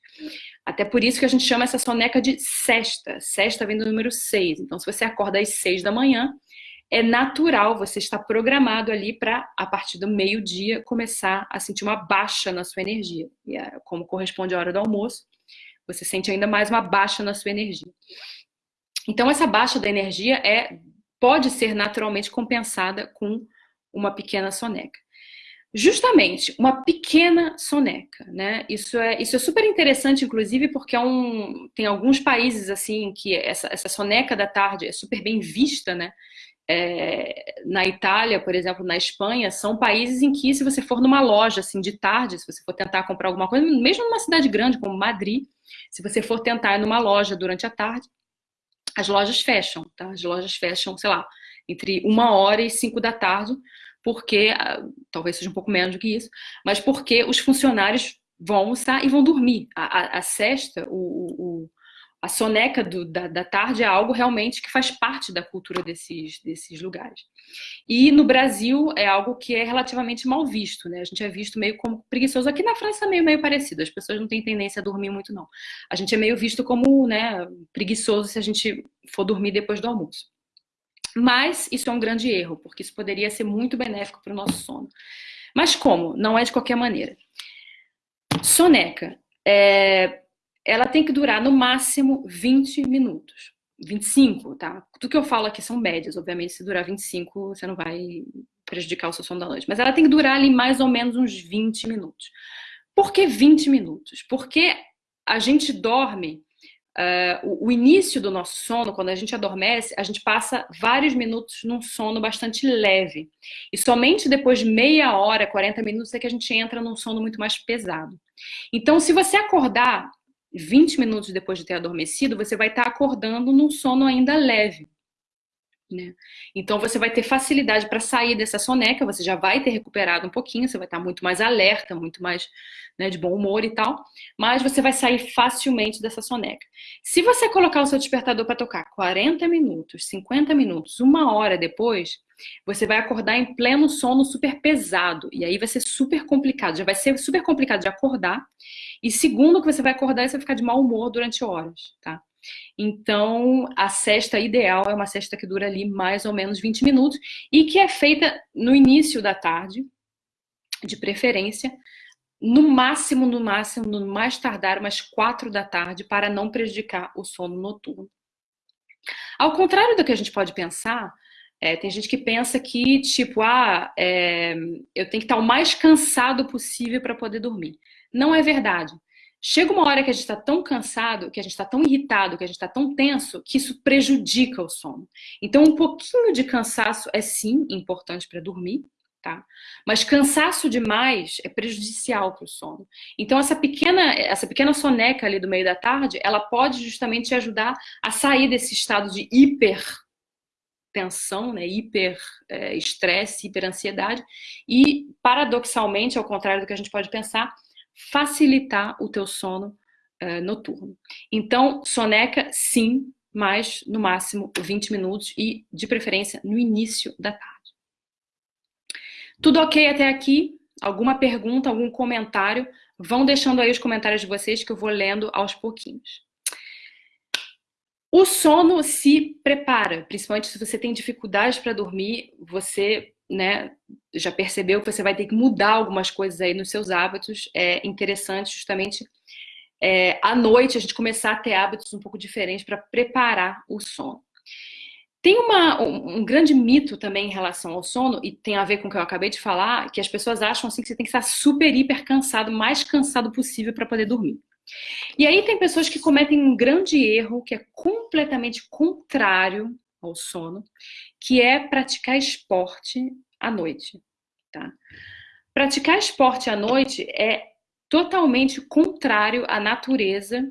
Até por isso que a gente chama essa soneca de sexta. Sexta vem do número 6. Então, se você acorda às 6 da manhã, é natural, você está programado ali para, a partir do meio-dia, começar a sentir uma baixa na sua energia. E é, como corresponde à hora do almoço, você sente ainda mais uma baixa na sua energia. Então, essa baixa da energia é, pode ser naturalmente compensada com uma pequena soneca. Justamente, uma pequena soneca, né? Isso é, isso é super interessante, inclusive, porque é um, tem alguns países, assim, que essa, essa soneca da tarde é super bem vista, né? É, na Itália, por exemplo, na Espanha, são países em que, se você for numa loja, assim, de tarde, se você for tentar comprar alguma coisa, mesmo numa cidade grande como Madrid, se você for tentar ir numa loja durante a tarde, as lojas fecham, tá? As lojas fecham, sei lá, entre uma hora e cinco da tarde, porque, ah, talvez seja um pouco menos do que isso, mas porque os funcionários vão almoçar e vão dormir. A, a, a cesta, o, o, a soneca do, da, da, tarde é algo realmente que faz parte da cultura desses, desses lugares. E no Brasil é algo que é relativamente mal visto, né? A gente é visto meio como preguiçoso. Aqui na França é meio, meio parecido, as pessoas não têm tendência a dormir muito, não. A gente é meio visto como né, preguiçoso se a gente for dormir depois do almoço. Mas isso é um grande erro, porque isso poderia ser muito benéfico para o nosso sono. Mas como? Não é de qualquer maneira. Soneca, é, ela tem que durar no máximo 20 minutos. 25, tá? Tudo que eu falo aqui são médias, obviamente, se durar 25, você não vai prejudicar o seu sono da noite. Mas ela tem que durar ali mais ou menos uns 20 minutos. Por que 20 minutos? Porque a gente dorme Uh, o, o, início do nosso sono, quando a gente adormece, a gente passa vários minutos num sono bastante leve. E somente depois de meia hora, 40 minutos, é que a gente entra num sono muito mais pesado. Então, se você acordar 20 minutos depois de ter adormecido, você vai estar acordando num sono ainda leve. Né? Então você vai ter facilidade para sair dessa soneca, você já vai ter recuperado um pouquinho, você vai estar muito mais alerta, muito mais né, de bom humor e tal, mas você vai sair facilmente dessa soneca. Se você colocar o seu despertador para tocar 40 minutos, 50 minutos, uma hora depois, você vai acordar em pleno sono super pesado. E aí vai ser super complicado. Já vai ser super complicado de acordar. E segundo que você vai acordar, você vai ficar de mau humor durante horas, tá? Então, a cesta ideal é uma cesta que dura ali mais ou menos 20 minutos e que é feita no início da tarde, de preferência, no máximo, no máximo, no mais tardar, umas 4 da tarde, para não prejudicar o sono noturno. Ao contrário do que a gente pode pensar, é, tem gente que pensa que, tipo, ah, é, eu tenho que estar o mais cansado possível para poder dormir. Não é verdade. Chega uma hora que a gente está tão cansado, que a gente está tão irritado, que a gente está tão tenso, que isso prejudica o sono. Então, um pouquinho de cansaço é sim importante para dormir, tá? Mas cansaço demais é prejudicial para o sono. Então, essa pequena, essa pequena soneca ali do meio da tarde, ela pode justamente te ajudar a sair desse estado de hiper tensão, né, hiper é, estresse, hiper ansiedade e paradoxalmente, ao contrário do que a gente pode pensar, facilitar o teu sono uh, noturno. Então, soneca, sim, mas no máximo 20 minutos e, de preferência, no início da tarde. Tudo ok até aqui? Alguma pergunta, algum comentário? Vão deixando aí os comentários de vocês que eu vou lendo aos pouquinhos. O sono se prepara, principalmente se você tem dificuldades para dormir, você né, já percebeu que você vai ter que mudar algumas coisas aí nos seus hábitos. É interessante justamente é, à noite a gente começar a ter hábitos um pouco diferentes para preparar o sono. Tem uma, um, um, grande mito também em relação ao sono, e tem a ver com o que eu acabei de falar, que as pessoas acham assim que você tem que estar super, hiper cansado, mais cansado possível para poder dormir. E aí tem pessoas que cometem um grande erro, que é completamente contrário ao sono, que é praticar esporte à noite. Tá? Praticar esporte à noite é totalmente contrário à natureza,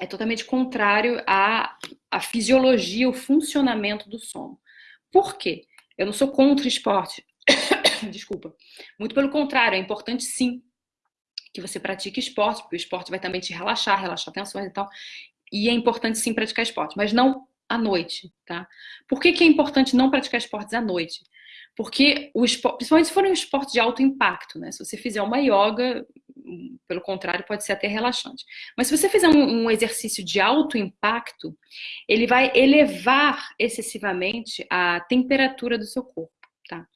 é totalmente contrário à, à fisiologia, o funcionamento do sono. Por quê? Eu não sou contra esporte. (coughs) Desculpa. Muito pelo contrário, é importante sim que você pratique esporte, porque o esporte vai também te relaxar, relaxar tensões e tal. E é importante sim praticar esporte, mas não à noite, tá? Por que, que é importante não praticar esportes à noite? Porque, o esporte, principalmente se for um esporte de alto impacto, né? Se você fizer uma yoga, pelo contrário, pode ser até relaxante. Mas se você fizer um, um exercício de alto impacto, ele vai elevar excessivamente a temperatura do seu corpo. Tá?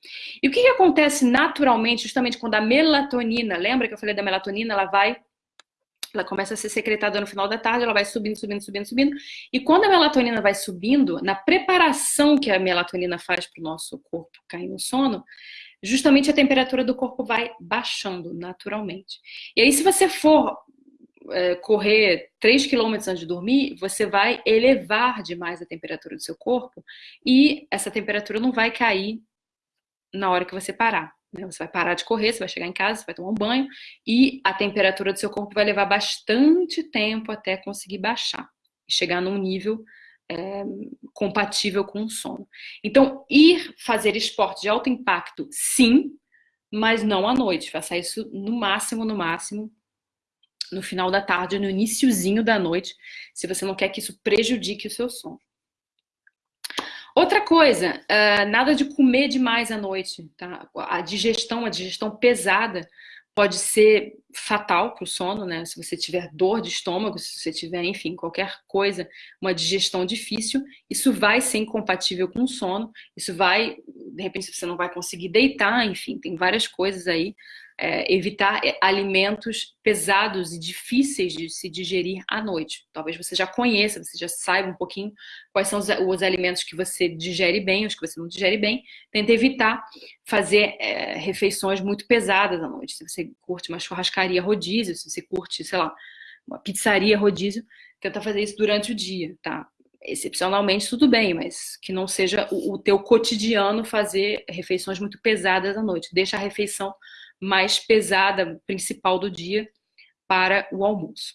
E o que, que acontece naturalmente, justamente quando a melatonina, lembra que eu falei da melatonina, ela vai ela começa a ser secretada no final da tarde, ela vai subindo, subindo, subindo, subindo. E quando a melatonina vai subindo, na preparação que a melatonina faz para o nosso corpo cair no sono, justamente a temperatura do corpo vai baixando naturalmente. E aí, se você for é, correr 3 km antes de dormir, você vai elevar demais a temperatura do seu corpo e essa temperatura não vai cair na hora que você parar. Né? Você vai parar de correr, você vai chegar em casa, você vai tomar um banho e a temperatura do seu corpo vai levar bastante tempo até conseguir baixar e chegar num nível é, compatível com o sono. Então, ir fazer esporte de alto impacto, sim, mas não à noite. Faça isso no máximo, no máximo, no final da tarde, no iníciozinho da noite, se você não quer que isso prejudique o seu sono. Outra coisa, uh, nada de comer demais à noite, tá? A digestão, a digestão pesada pode ser fatal para o sono, né? Se você tiver dor de estômago, se você tiver, enfim, qualquer coisa, uma digestão difícil, isso vai ser incompatível com o sono, isso vai, de repente, você não vai conseguir deitar, enfim, tem várias coisas aí é, evitar é, alimentos pesados e difíceis de se digerir à noite. Talvez você já conheça, você já saiba um pouquinho quais são os, os alimentos que você digere bem, os que você não digere bem. Tenta evitar fazer é, refeições muito pesadas à noite. Se você curte uma churrascaria rodízio, se você curte, sei lá, uma pizzaria rodízio, tenta fazer isso durante o dia, tá? excepcionalmente tudo bem, mas que não seja o, o teu cotidiano fazer refeições muito pesadas à noite. Deixa a refeição mais pesada, principal do dia, para o almoço.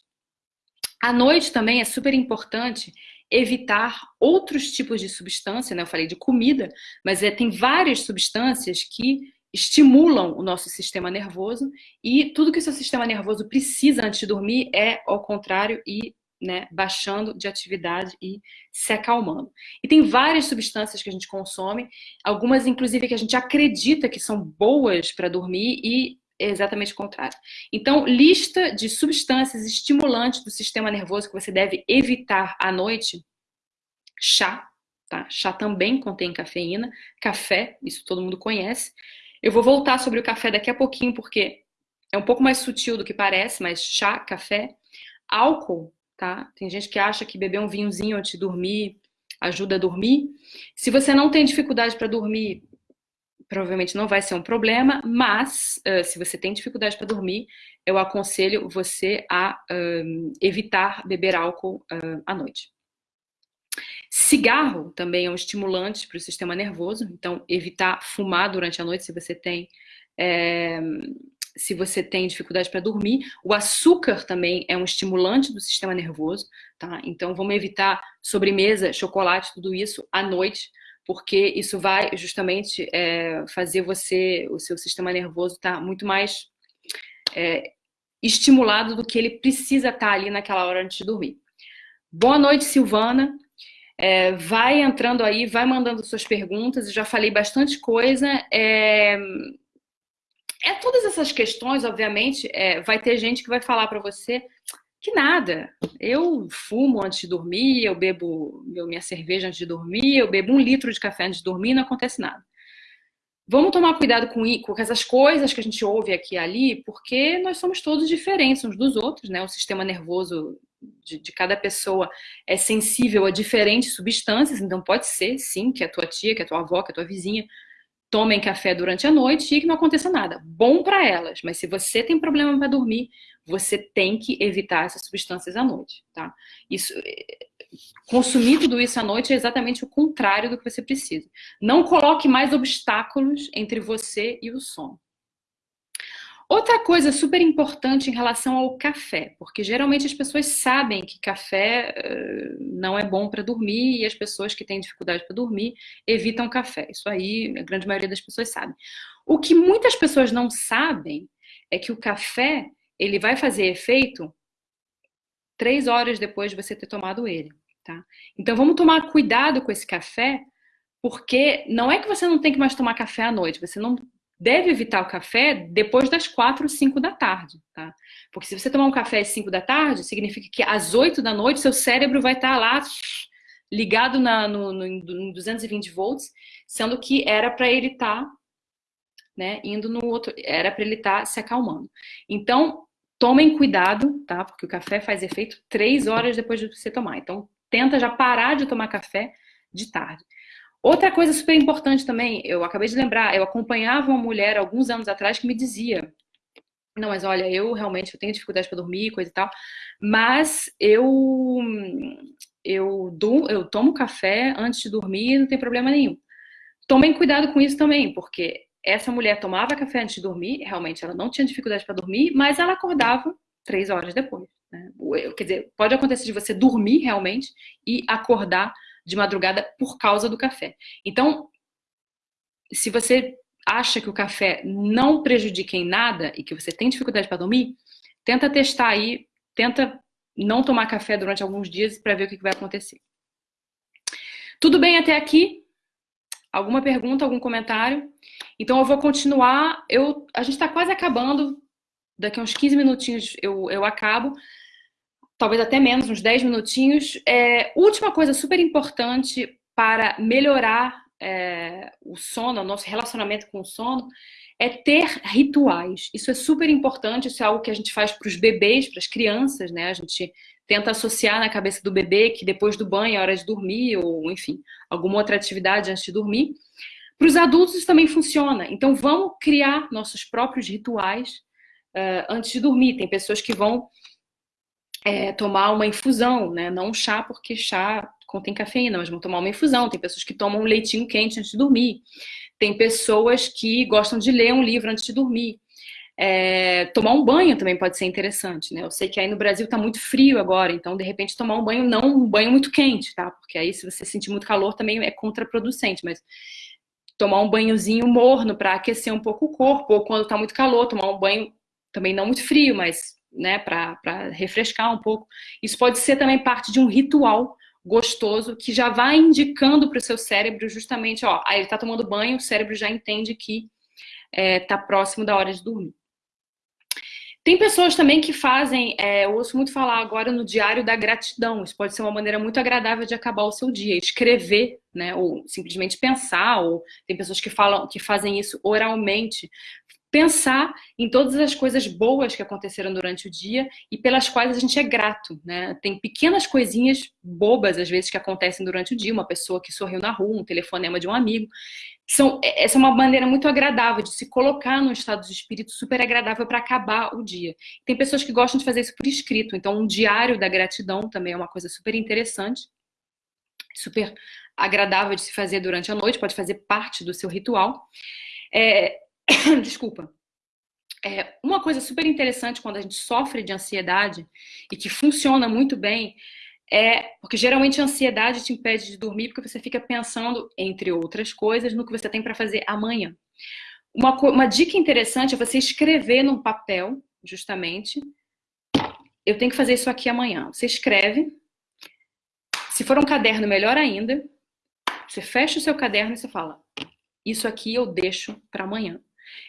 À noite também é super importante evitar outros tipos de substância, né? Eu falei de comida, mas é, tem várias substâncias que estimulam o nosso sistema nervoso e tudo que o seu sistema nervoso precisa antes de dormir é ao contrário e né, baixando de atividade e se acalmando. E tem várias substâncias que a gente consome, algumas inclusive que a gente acredita que são boas para dormir e é exatamente o contrário. Então, lista de substâncias estimulantes do sistema nervoso que você deve evitar à noite. Chá, tá? Chá também contém cafeína. Café, isso todo mundo conhece. Eu vou voltar sobre o café daqui a pouquinho, porque é um pouco mais sutil do que parece, mas chá, café, álcool, tá? Tem gente que acha que beber um vinhozinho antes de dormir ajuda a dormir. Se você não tem dificuldade para dormir, provavelmente não vai ser um problema, mas uh, se você tem dificuldade para dormir, eu aconselho você a evitar beber álcool uh, à noite. Cigarro também é um estimulante para o sistema nervoso, então evitar fumar durante a noite se você tem é, se você tem dificuldade para dormir. O açúcar também é um estimulante do sistema nervoso, tá? Então vamos evitar sobremesa, chocolate, tudo isso à noite, porque isso vai justamente é, fazer você, o seu sistema nervoso estar tá muito mais é, estimulado do que ele precisa estar tá ali naquela hora antes de dormir. Boa noite, Silvana. É, vai entrando aí, vai mandando suas perguntas. Eu já falei bastante coisa. É, é todas essas questões, obviamente, é, vai ter gente que vai falar para você que nada. Eu fumo antes de dormir, eu bebo minha cerveja antes de dormir, eu bebo um litro de café antes de dormir, não acontece nada. Vamos tomar cuidado com, com essas coisas que a gente ouve aqui e ali, porque nós somos todos diferentes uns dos outros, né? O sistema nervoso de, de, cada pessoa é sensível a diferentes substâncias, então pode ser, sim, que a tua tia, que a tua avó, que a tua vizinha tomem café durante a noite e que não aconteça nada. Bom para elas, mas se você tem problema para dormir, você tem que evitar essas substâncias à noite, tá? Isso, consumir tudo isso à noite é exatamente o contrário do que você precisa. Não coloque mais obstáculos entre você e o sono. Outra coisa super importante em relação ao café, porque geralmente as pessoas sabem que café uh, não é bom para dormir e as pessoas que têm dificuldade para dormir evitam café. Isso aí a grande maioria das pessoas sabe. O que muitas pessoas não sabem é que o café ele vai fazer efeito três horas depois de você ter tomado ele, tá? Então vamos tomar cuidado com esse café, porque não é que você não tem que mais tomar café à noite, você não deve evitar o café depois das 4 ou 5 da tarde, tá? Porque se você tomar um café às 5 da tarde, significa que às 8 da noite seu cérebro vai estar lá ligado na, no, no 220 volts, sendo que era para ele estar tá, né, indo no outro, era para ele estar tá se acalmando. Então, tomem cuidado, tá? Porque o café faz efeito 3 horas depois de você tomar. Então, tenta já parar de tomar café de tarde. Outra coisa super importante também, eu acabei de lembrar, eu acompanhava uma mulher alguns anos atrás que me dizia: Não, mas olha, eu realmente eu tenho dificuldade para dormir, coisa e tal, mas eu eu, do, eu tomo café antes de dormir, não tem problema nenhum. Tomem cuidado com isso também, porque essa mulher tomava café antes de dormir, realmente ela não tinha dificuldade para dormir, mas ela acordava três horas depois. Né? Quer dizer, pode acontecer de você dormir realmente e acordar de madrugada por causa do café. Então, se você acha que o café não prejudica em nada e que você tem dificuldade para dormir, tenta testar aí, tenta não tomar café durante alguns dias para ver o que vai acontecer. Tudo bem até aqui? Alguma pergunta, algum comentário? Então eu vou continuar. Eu, a gente está quase acabando. Daqui a uns 15 minutinhos eu, eu acabo talvez até menos, uns 10 minutinhos. É, última coisa super importante para melhorar é, o sono, o nosso relacionamento com o sono, é ter rituais. Isso é super importante, isso é algo que a gente faz para os bebês, para as crianças, né? A gente tenta associar na cabeça do bebê que depois do banho é hora de dormir, ou enfim, alguma outra atividade antes de dormir. Para os adultos isso também funciona. Então vamos criar nossos próprios rituais uh, antes de dormir. Tem pessoas que vão é, tomar uma infusão, né? Não um chá, porque chá contém cafeína, mas vão tomar uma infusão. Tem pessoas que tomam um leitinho quente antes de dormir. Tem pessoas que gostam de ler um livro antes de dormir. É, tomar um banho também pode ser interessante, né? Eu sei que aí no Brasil está muito frio agora, então de repente tomar um banho não um banho muito quente, tá? Porque aí se você sentir muito calor também é contraproducente, mas tomar um banhozinho morno para aquecer um pouco o corpo, ou quando está muito calor, tomar um banho também não muito frio, mas né, para refrescar um pouco. Isso pode ser também parte de um ritual gostoso que já vai indicando para o seu cérebro justamente, ó, aí ele está tomando banho, o cérebro já entende que está é, tá próximo da hora de dormir. Tem pessoas também que fazem, é, eu ouço muito falar agora no diário da gratidão. Isso pode ser uma maneira muito agradável de acabar o seu dia, escrever, né? Ou simplesmente pensar, ou tem pessoas que falam que fazem isso oralmente, pensar em todas as coisas boas que aconteceram durante o dia e pelas quais a gente é grato, né? Tem pequenas coisinhas bobas, às vezes, que acontecem durante o dia, uma pessoa que sorriu na rua, um telefonema de um amigo. São, é, essa é uma maneira muito agradável de se colocar num estado de espírito super agradável para acabar o dia. Tem pessoas que gostam de fazer isso por escrito, então um diário da gratidão também é uma coisa super interessante, super agradável de se fazer durante a noite, pode fazer parte do seu ritual. É, (coughs) Desculpa. É, uma coisa super interessante quando a gente sofre de ansiedade e que funciona muito bem é porque geralmente a ansiedade te impede de dormir porque você fica pensando, entre outras coisas, no que você tem para fazer amanhã. Uma, uma dica interessante é você escrever num papel, justamente, eu tenho que fazer isso aqui amanhã. Você escreve, se for um caderno, melhor ainda, você fecha o seu caderno e você fala, isso aqui eu deixo para amanhã.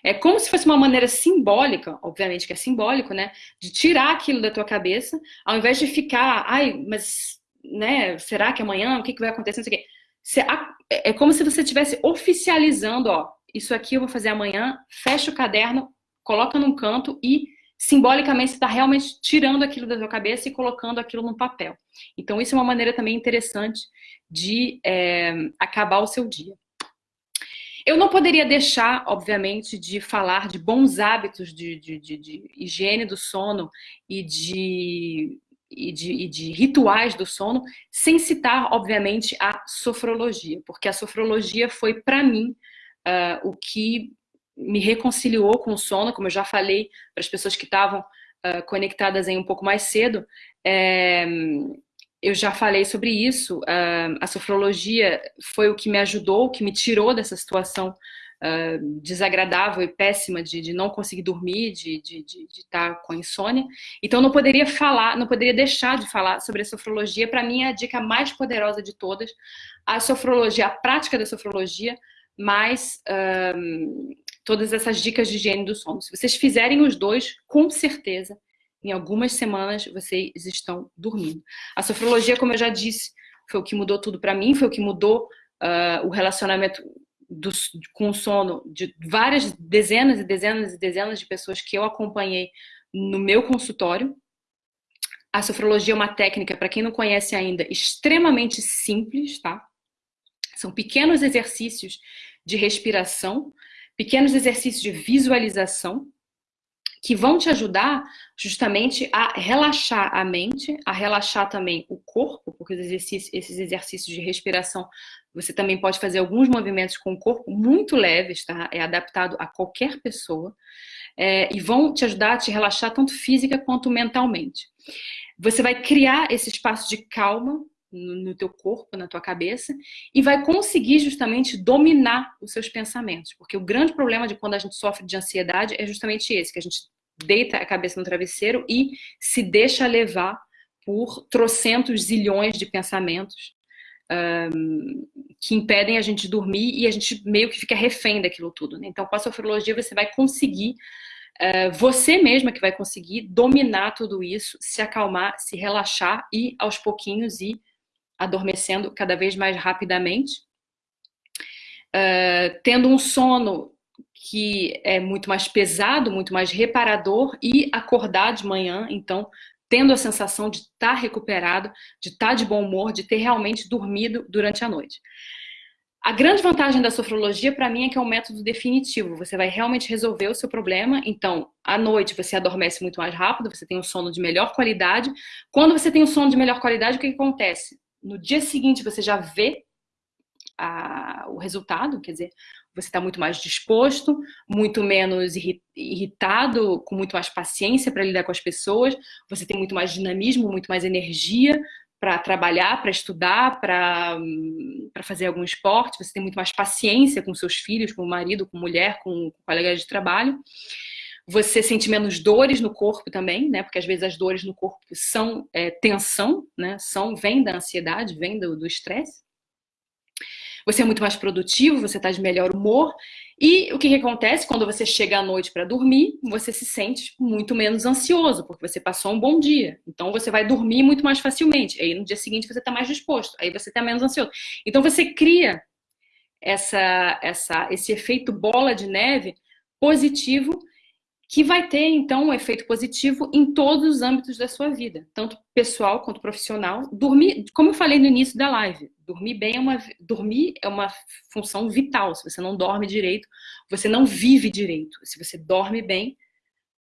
É como se fosse uma maneira simbólica, obviamente que é simbólico, né? De tirar aquilo da tua cabeça, ao invés de ficar, ai, mas, né, será que amanhã, o que, que vai acontecer, não sei o quê. É como se você estivesse oficializando, ó, isso aqui eu vou fazer amanhã, fecha o caderno, coloca num canto e simbolicamente você está realmente tirando aquilo da tua cabeça e colocando aquilo no papel. Então isso é uma maneira também interessante de é, acabar o seu dia. Eu não poderia deixar, obviamente, de falar de bons hábitos de, de, de, de higiene do sono e de, e, e de, rituais do sono, sem citar, obviamente, a sofrologia, porque a sofrologia foi, para mim, uh, o que me reconciliou com o sono, como eu já falei para as pessoas que estavam uh, conectadas aí um pouco mais cedo. É, eu já falei sobre isso. Uh, a sofrologia foi o que me ajudou, o que me tirou dessa situação uh, desagradável e péssima de, de, não conseguir dormir, de, estar com insônia. Então, não poderia falar, não poderia deixar de falar sobre a sofrologia. Para mim, é a dica mais poderosa de todas. A sofrologia, a prática da sofrologia, mais uh, todas essas dicas de higiene do sono. Se vocês fizerem os dois, com certeza em algumas semanas vocês estão dormindo. A sofrologia, como eu já disse, foi o que mudou tudo para mim, foi o que mudou uh, o relacionamento do, com o sono de várias dezenas e dezenas e dezenas de pessoas que eu acompanhei no meu consultório. A sofrologia é uma técnica, para quem não conhece ainda, extremamente simples, tá? São pequenos exercícios de respiração, pequenos exercícios de visualização, que vão te ajudar justamente a relaxar a mente, a relaxar também o corpo, porque exercícios, esses exercícios de respiração, você também pode fazer alguns movimentos com o corpo muito leves, tá? É adaptado a qualquer pessoa. É, e vão te ajudar a te relaxar tanto física quanto mentalmente. Você vai criar esse espaço de calma no, teu corpo, na tua cabeça, e vai conseguir justamente dominar os seus pensamentos. Porque o grande problema de quando a gente sofre de ansiedade é justamente esse, que a gente deita a cabeça no travesseiro e se deixa levar por trocentos zilhões de pensamentos um, que impedem a gente dormir e a gente meio que fica refém daquilo tudo. Né? Então, com a sofrologia, você vai conseguir, uh, você mesma que vai conseguir dominar tudo isso, se acalmar, se relaxar e aos pouquinhos ir adormecendo cada vez mais rapidamente, uh, tendo um sono que é muito mais pesado, muito mais reparador e acordar de manhã, então tendo a sensação de estar tá recuperado, de estar tá de bom humor, de ter realmente dormido durante a noite. A grande vantagem da sofrologia para mim é que é um método definitivo. Você vai realmente resolver o seu problema. Então, à noite você adormece muito mais rápido, você tem um sono de melhor qualidade. Quando você tem um sono de melhor qualidade, o que, que acontece? No dia seguinte você já vê a, o resultado, quer dizer, você está muito mais disposto, muito menos irritado, com muito mais paciência para lidar com as pessoas, você tem muito mais dinamismo, muito mais energia para trabalhar, para estudar, para fazer algum esporte, você tem muito mais paciência com seus filhos, com o marido, com mulher, com, com colegas de trabalho. Você sente menos dores no corpo também, né? Porque às vezes as dores no corpo são é, tensão, né? São, vem da ansiedade, vem do estresse. Você é muito mais produtivo, você está de melhor humor. E o que, que acontece quando você chega à noite para dormir? Você se sente muito menos ansioso, porque você passou um bom dia. Então você vai dormir muito mais facilmente. Aí no dia seguinte você está mais disposto, aí você está menos ansioso. Então você cria essa, essa, esse efeito bola de neve positivo que vai ter, então, um efeito positivo em todos os âmbitos da sua vida, tanto pessoal quanto profissional. Dormir, como eu falei no início da live, dormir bem é uma, dormir é uma função vital. Se você não dorme direito, você não vive direito. Se você dorme bem,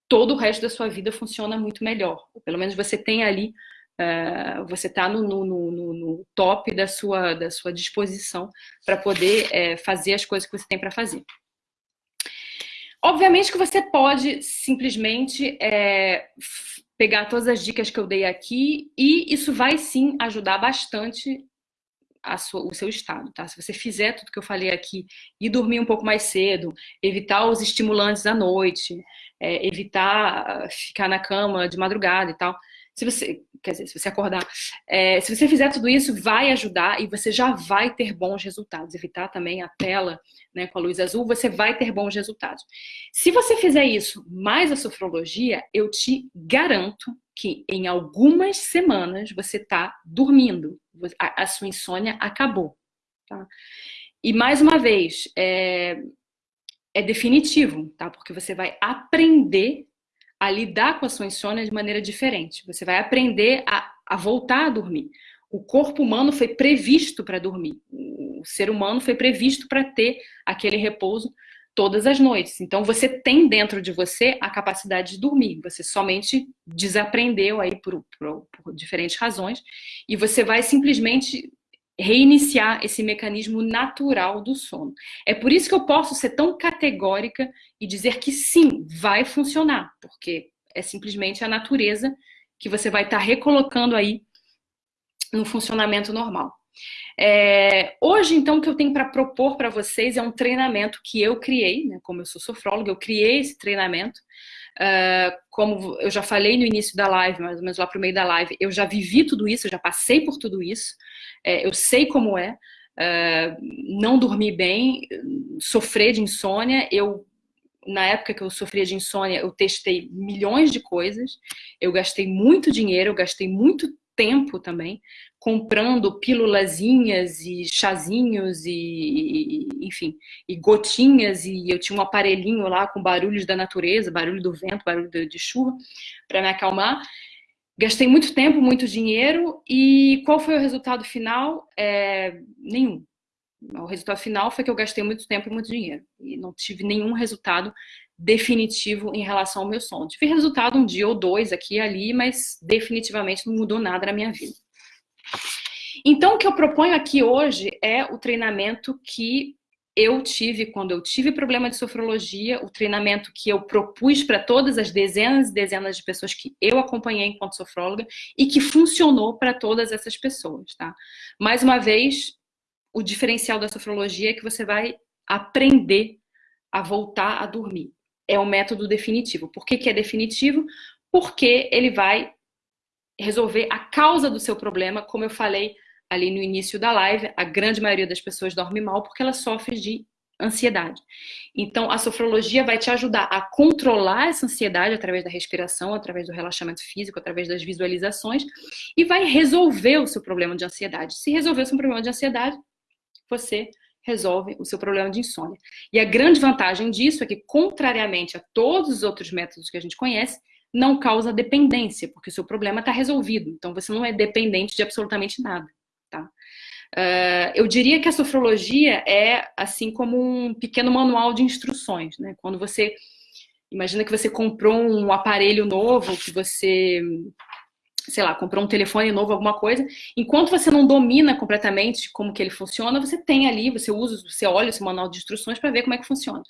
todo o resto da sua vida funciona muito melhor. Pelo menos você tem ali, uh, você está no, no, no, no, top da sua, da sua disposição para poder uh, fazer as coisas que você tem para fazer. Obviamente que você pode simplesmente é, pegar todas as dicas que eu dei aqui e isso vai sim ajudar bastante sua, o seu estado, tá? Se você fizer tudo que eu falei aqui e dormir um pouco mais cedo, evitar os estimulantes à noite, é, evitar ficar na cama de madrugada e tal, se você, quer dizer, se você acordar, é, se você fizer tudo isso, vai ajudar e você já vai ter bons resultados. Evitar também a tela né, com a luz azul, você vai ter bons resultados. Se você fizer isso mais a sofrologia, eu te garanto que em algumas semanas você está dormindo, a, a, sua insônia acabou. Tá? E mais uma vez, é, é definitivo, tá? Porque você vai aprender a lidar com a sua insônia de maneira diferente. Você vai aprender a, a voltar a dormir. O corpo humano foi previsto para dormir. O ser humano foi previsto para ter aquele repouso todas as noites. Então você tem dentro de você a capacidade de dormir. Você somente desaprendeu aí por, por, por diferentes razões e você vai simplesmente reiniciar esse mecanismo natural do sono. É por isso que eu posso ser tão categórica e dizer que sim, vai funcionar, porque é simplesmente a natureza que você vai estar recolocando aí no funcionamento normal. É, hoje, então, o que eu tenho para propor para vocês é um treinamento que eu criei, né, como eu sou sofróloga, eu criei esse treinamento. Uh, como eu já falei no início da live, mais ou menos lá para o meio da live, eu já vivi tudo isso, eu já passei por tudo isso, é, eu sei como é uh, não dormir bem, sofrer de insônia. Eu, na época que eu sofria de insônia, eu testei milhões de coisas, eu gastei muito dinheiro, eu gastei muito tempo também, comprando pílulazinhas e chazinhos e, enfim, e gotinhas e eu tinha um aparelhinho lá com barulhos da natureza, barulho do vento, barulho de chuva para me acalmar. Gastei muito tempo, muito dinheiro e qual foi o resultado final? É, nenhum. O resultado final foi que eu gastei muito tempo e muito dinheiro e não tive nenhum resultado definitivo em relação ao meu sono. Tive resultado um dia ou dois aqui e ali, mas definitivamente não mudou nada na minha vida. Então, o que eu proponho aqui hoje é o treinamento que eu tive quando eu tive problema de sofrologia, o treinamento que eu propus para todas as dezenas e dezenas de pessoas que eu acompanhei enquanto sofróloga e que funcionou para todas essas pessoas, tá? Mais uma vez, o diferencial da sofrologia é que você vai aprender a voltar a dormir. É o método definitivo. Por que, que é definitivo? Porque ele vai resolver a causa do seu problema, como eu falei ali no início da live, a grande maioria das pessoas dorme mal porque ela sofre de ansiedade. Então, a sofrologia vai te ajudar a controlar essa ansiedade através da respiração, através do relaxamento físico, através das visualizações e vai resolver o seu problema de ansiedade. Se resolver o seu problema de ansiedade, você resolve o seu problema de insônia. E a grande vantagem disso é que, contrariamente a todos os outros métodos que a gente conhece, não causa dependência, porque o seu problema está resolvido. Então, você não é dependente de absolutamente nada. Tá? Uh, eu diria que a sofrologia é assim como um pequeno manual de instruções. Né? Quando você imagina que você comprou um aparelho novo, que você sei lá, comprou um telefone novo, alguma coisa, enquanto você não domina completamente como que ele funciona, você tem ali, você usa, você olha o seu manual de instruções para ver como é que funciona.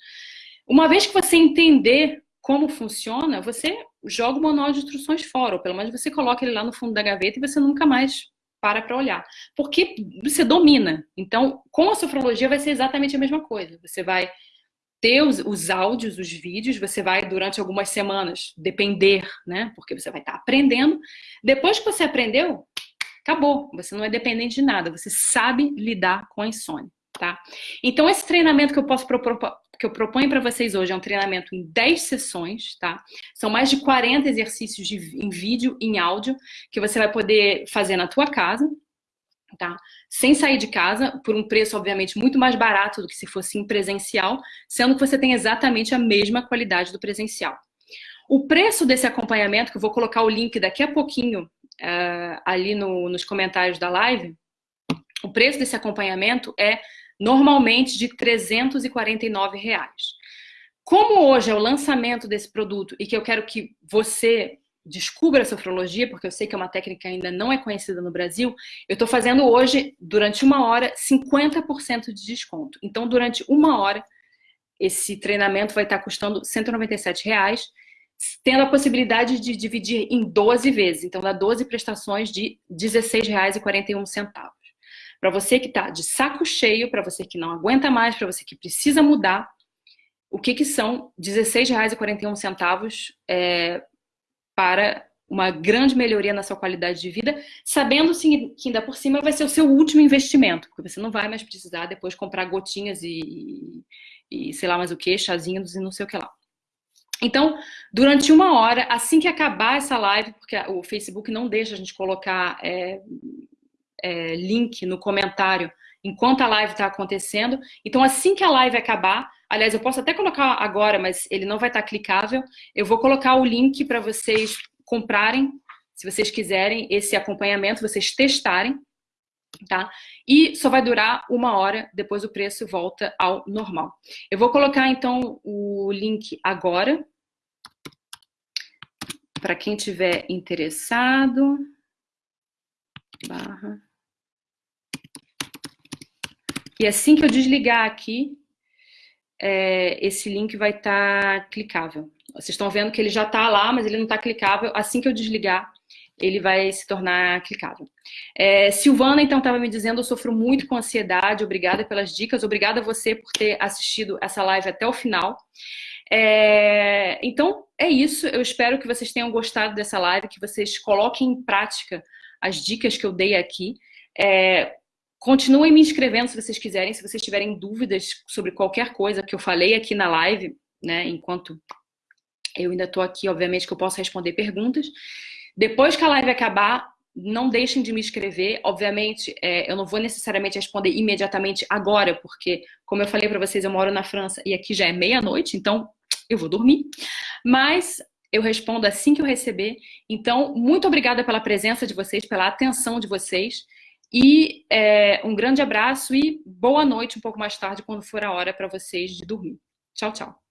Uma vez que você entender como funciona, você joga o manual de instruções fora, ou pelo menos você coloca ele lá no fundo da gaveta e você nunca mais para para olhar. Porque você domina. Então, com a sofrologia vai ser exatamente a mesma coisa. Você vai ter os, os, áudios, os vídeos, você vai durante algumas semanas depender, né? Porque você vai estar aprendendo. Depois que você aprendeu, acabou. Você não é dependente de nada, você sabe lidar com a insônia, tá? Então esse treinamento que eu posso propor, que eu proponho para vocês hoje é um treinamento em 10 sessões, tá? São mais de 40 exercícios de, em vídeo, em áudio, que você vai poder fazer na tua casa, tá? Sem sair de casa, por um preço, obviamente, muito mais barato do que se fosse em presencial, sendo que você tem exatamente a mesma qualidade do presencial. O preço desse acompanhamento, que eu vou colocar o link daqui a pouquinho uh, ali no, nos comentários da live, o preço desse acompanhamento é normalmente de 349 reais. Como hoje é o lançamento desse produto e que eu quero que você descubra a sofrologia, porque eu sei que é uma técnica que ainda não é conhecida no Brasil, eu estou fazendo hoje, durante uma hora, 50% de desconto. Então, durante uma hora, esse treinamento vai estar custando 197 reais, tendo a possibilidade de dividir em 12 vezes. Então, dá 12 prestações de R$16,41. Para você que está de saco cheio, para você que não aguenta mais, para você que precisa mudar, o que, que são R$16,41 é, para uma grande melhoria na sua qualidade de vida, sabendo sim, que ainda por cima vai ser o seu último investimento, porque você não vai mais precisar depois comprar gotinhas e, e sei lá mais o que, chazinhos e não sei o que lá. Então, durante uma hora, assim que acabar essa live, porque o Facebook não deixa a gente colocar é, é, link no comentário enquanto a live está acontecendo, então assim que a live acabar, Aliás, eu posso até colocar agora, mas ele não vai estar clicável. Eu vou colocar o link para vocês comprarem, se vocês quiserem, esse acompanhamento, vocês testarem, tá? E só vai durar uma hora, depois o preço volta ao normal. Eu vou colocar, então, o link agora, para quem tiver interessado. Barra. E assim que eu desligar aqui, é, esse link vai estar tá clicável. Vocês estão vendo que ele já está lá, mas ele não está clicável. Assim que eu desligar, ele vai se tornar clicável. É, Silvana, então, estava me dizendo, eu sofro muito com ansiedade, obrigada pelas dicas, obrigada a você por ter assistido essa live até o final. É, então, é isso, eu espero que vocês tenham gostado dessa live, que vocês coloquem em prática as dicas que eu dei aqui. É, Continuem me inscrevendo se vocês quiserem, se vocês tiverem dúvidas sobre qualquer coisa que eu falei aqui na live, né, enquanto eu ainda estou aqui, obviamente que eu posso responder perguntas. Depois que a live acabar, não deixem de me escrever. Obviamente, é, eu não vou necessariamente responder imediatamente agora, porque, como eu falei para vocês, eu moro na França e aqui já é meia-noite, então eu vou dormir. Mas eu respondo assim que eu receber. Então, muito obrigada pela presença de vocês, pela atenção de vocês. E é, um grande abraço e boa noite um pouco mais tarde, quando for a hora para vocês de dormir. Tchau, tchau.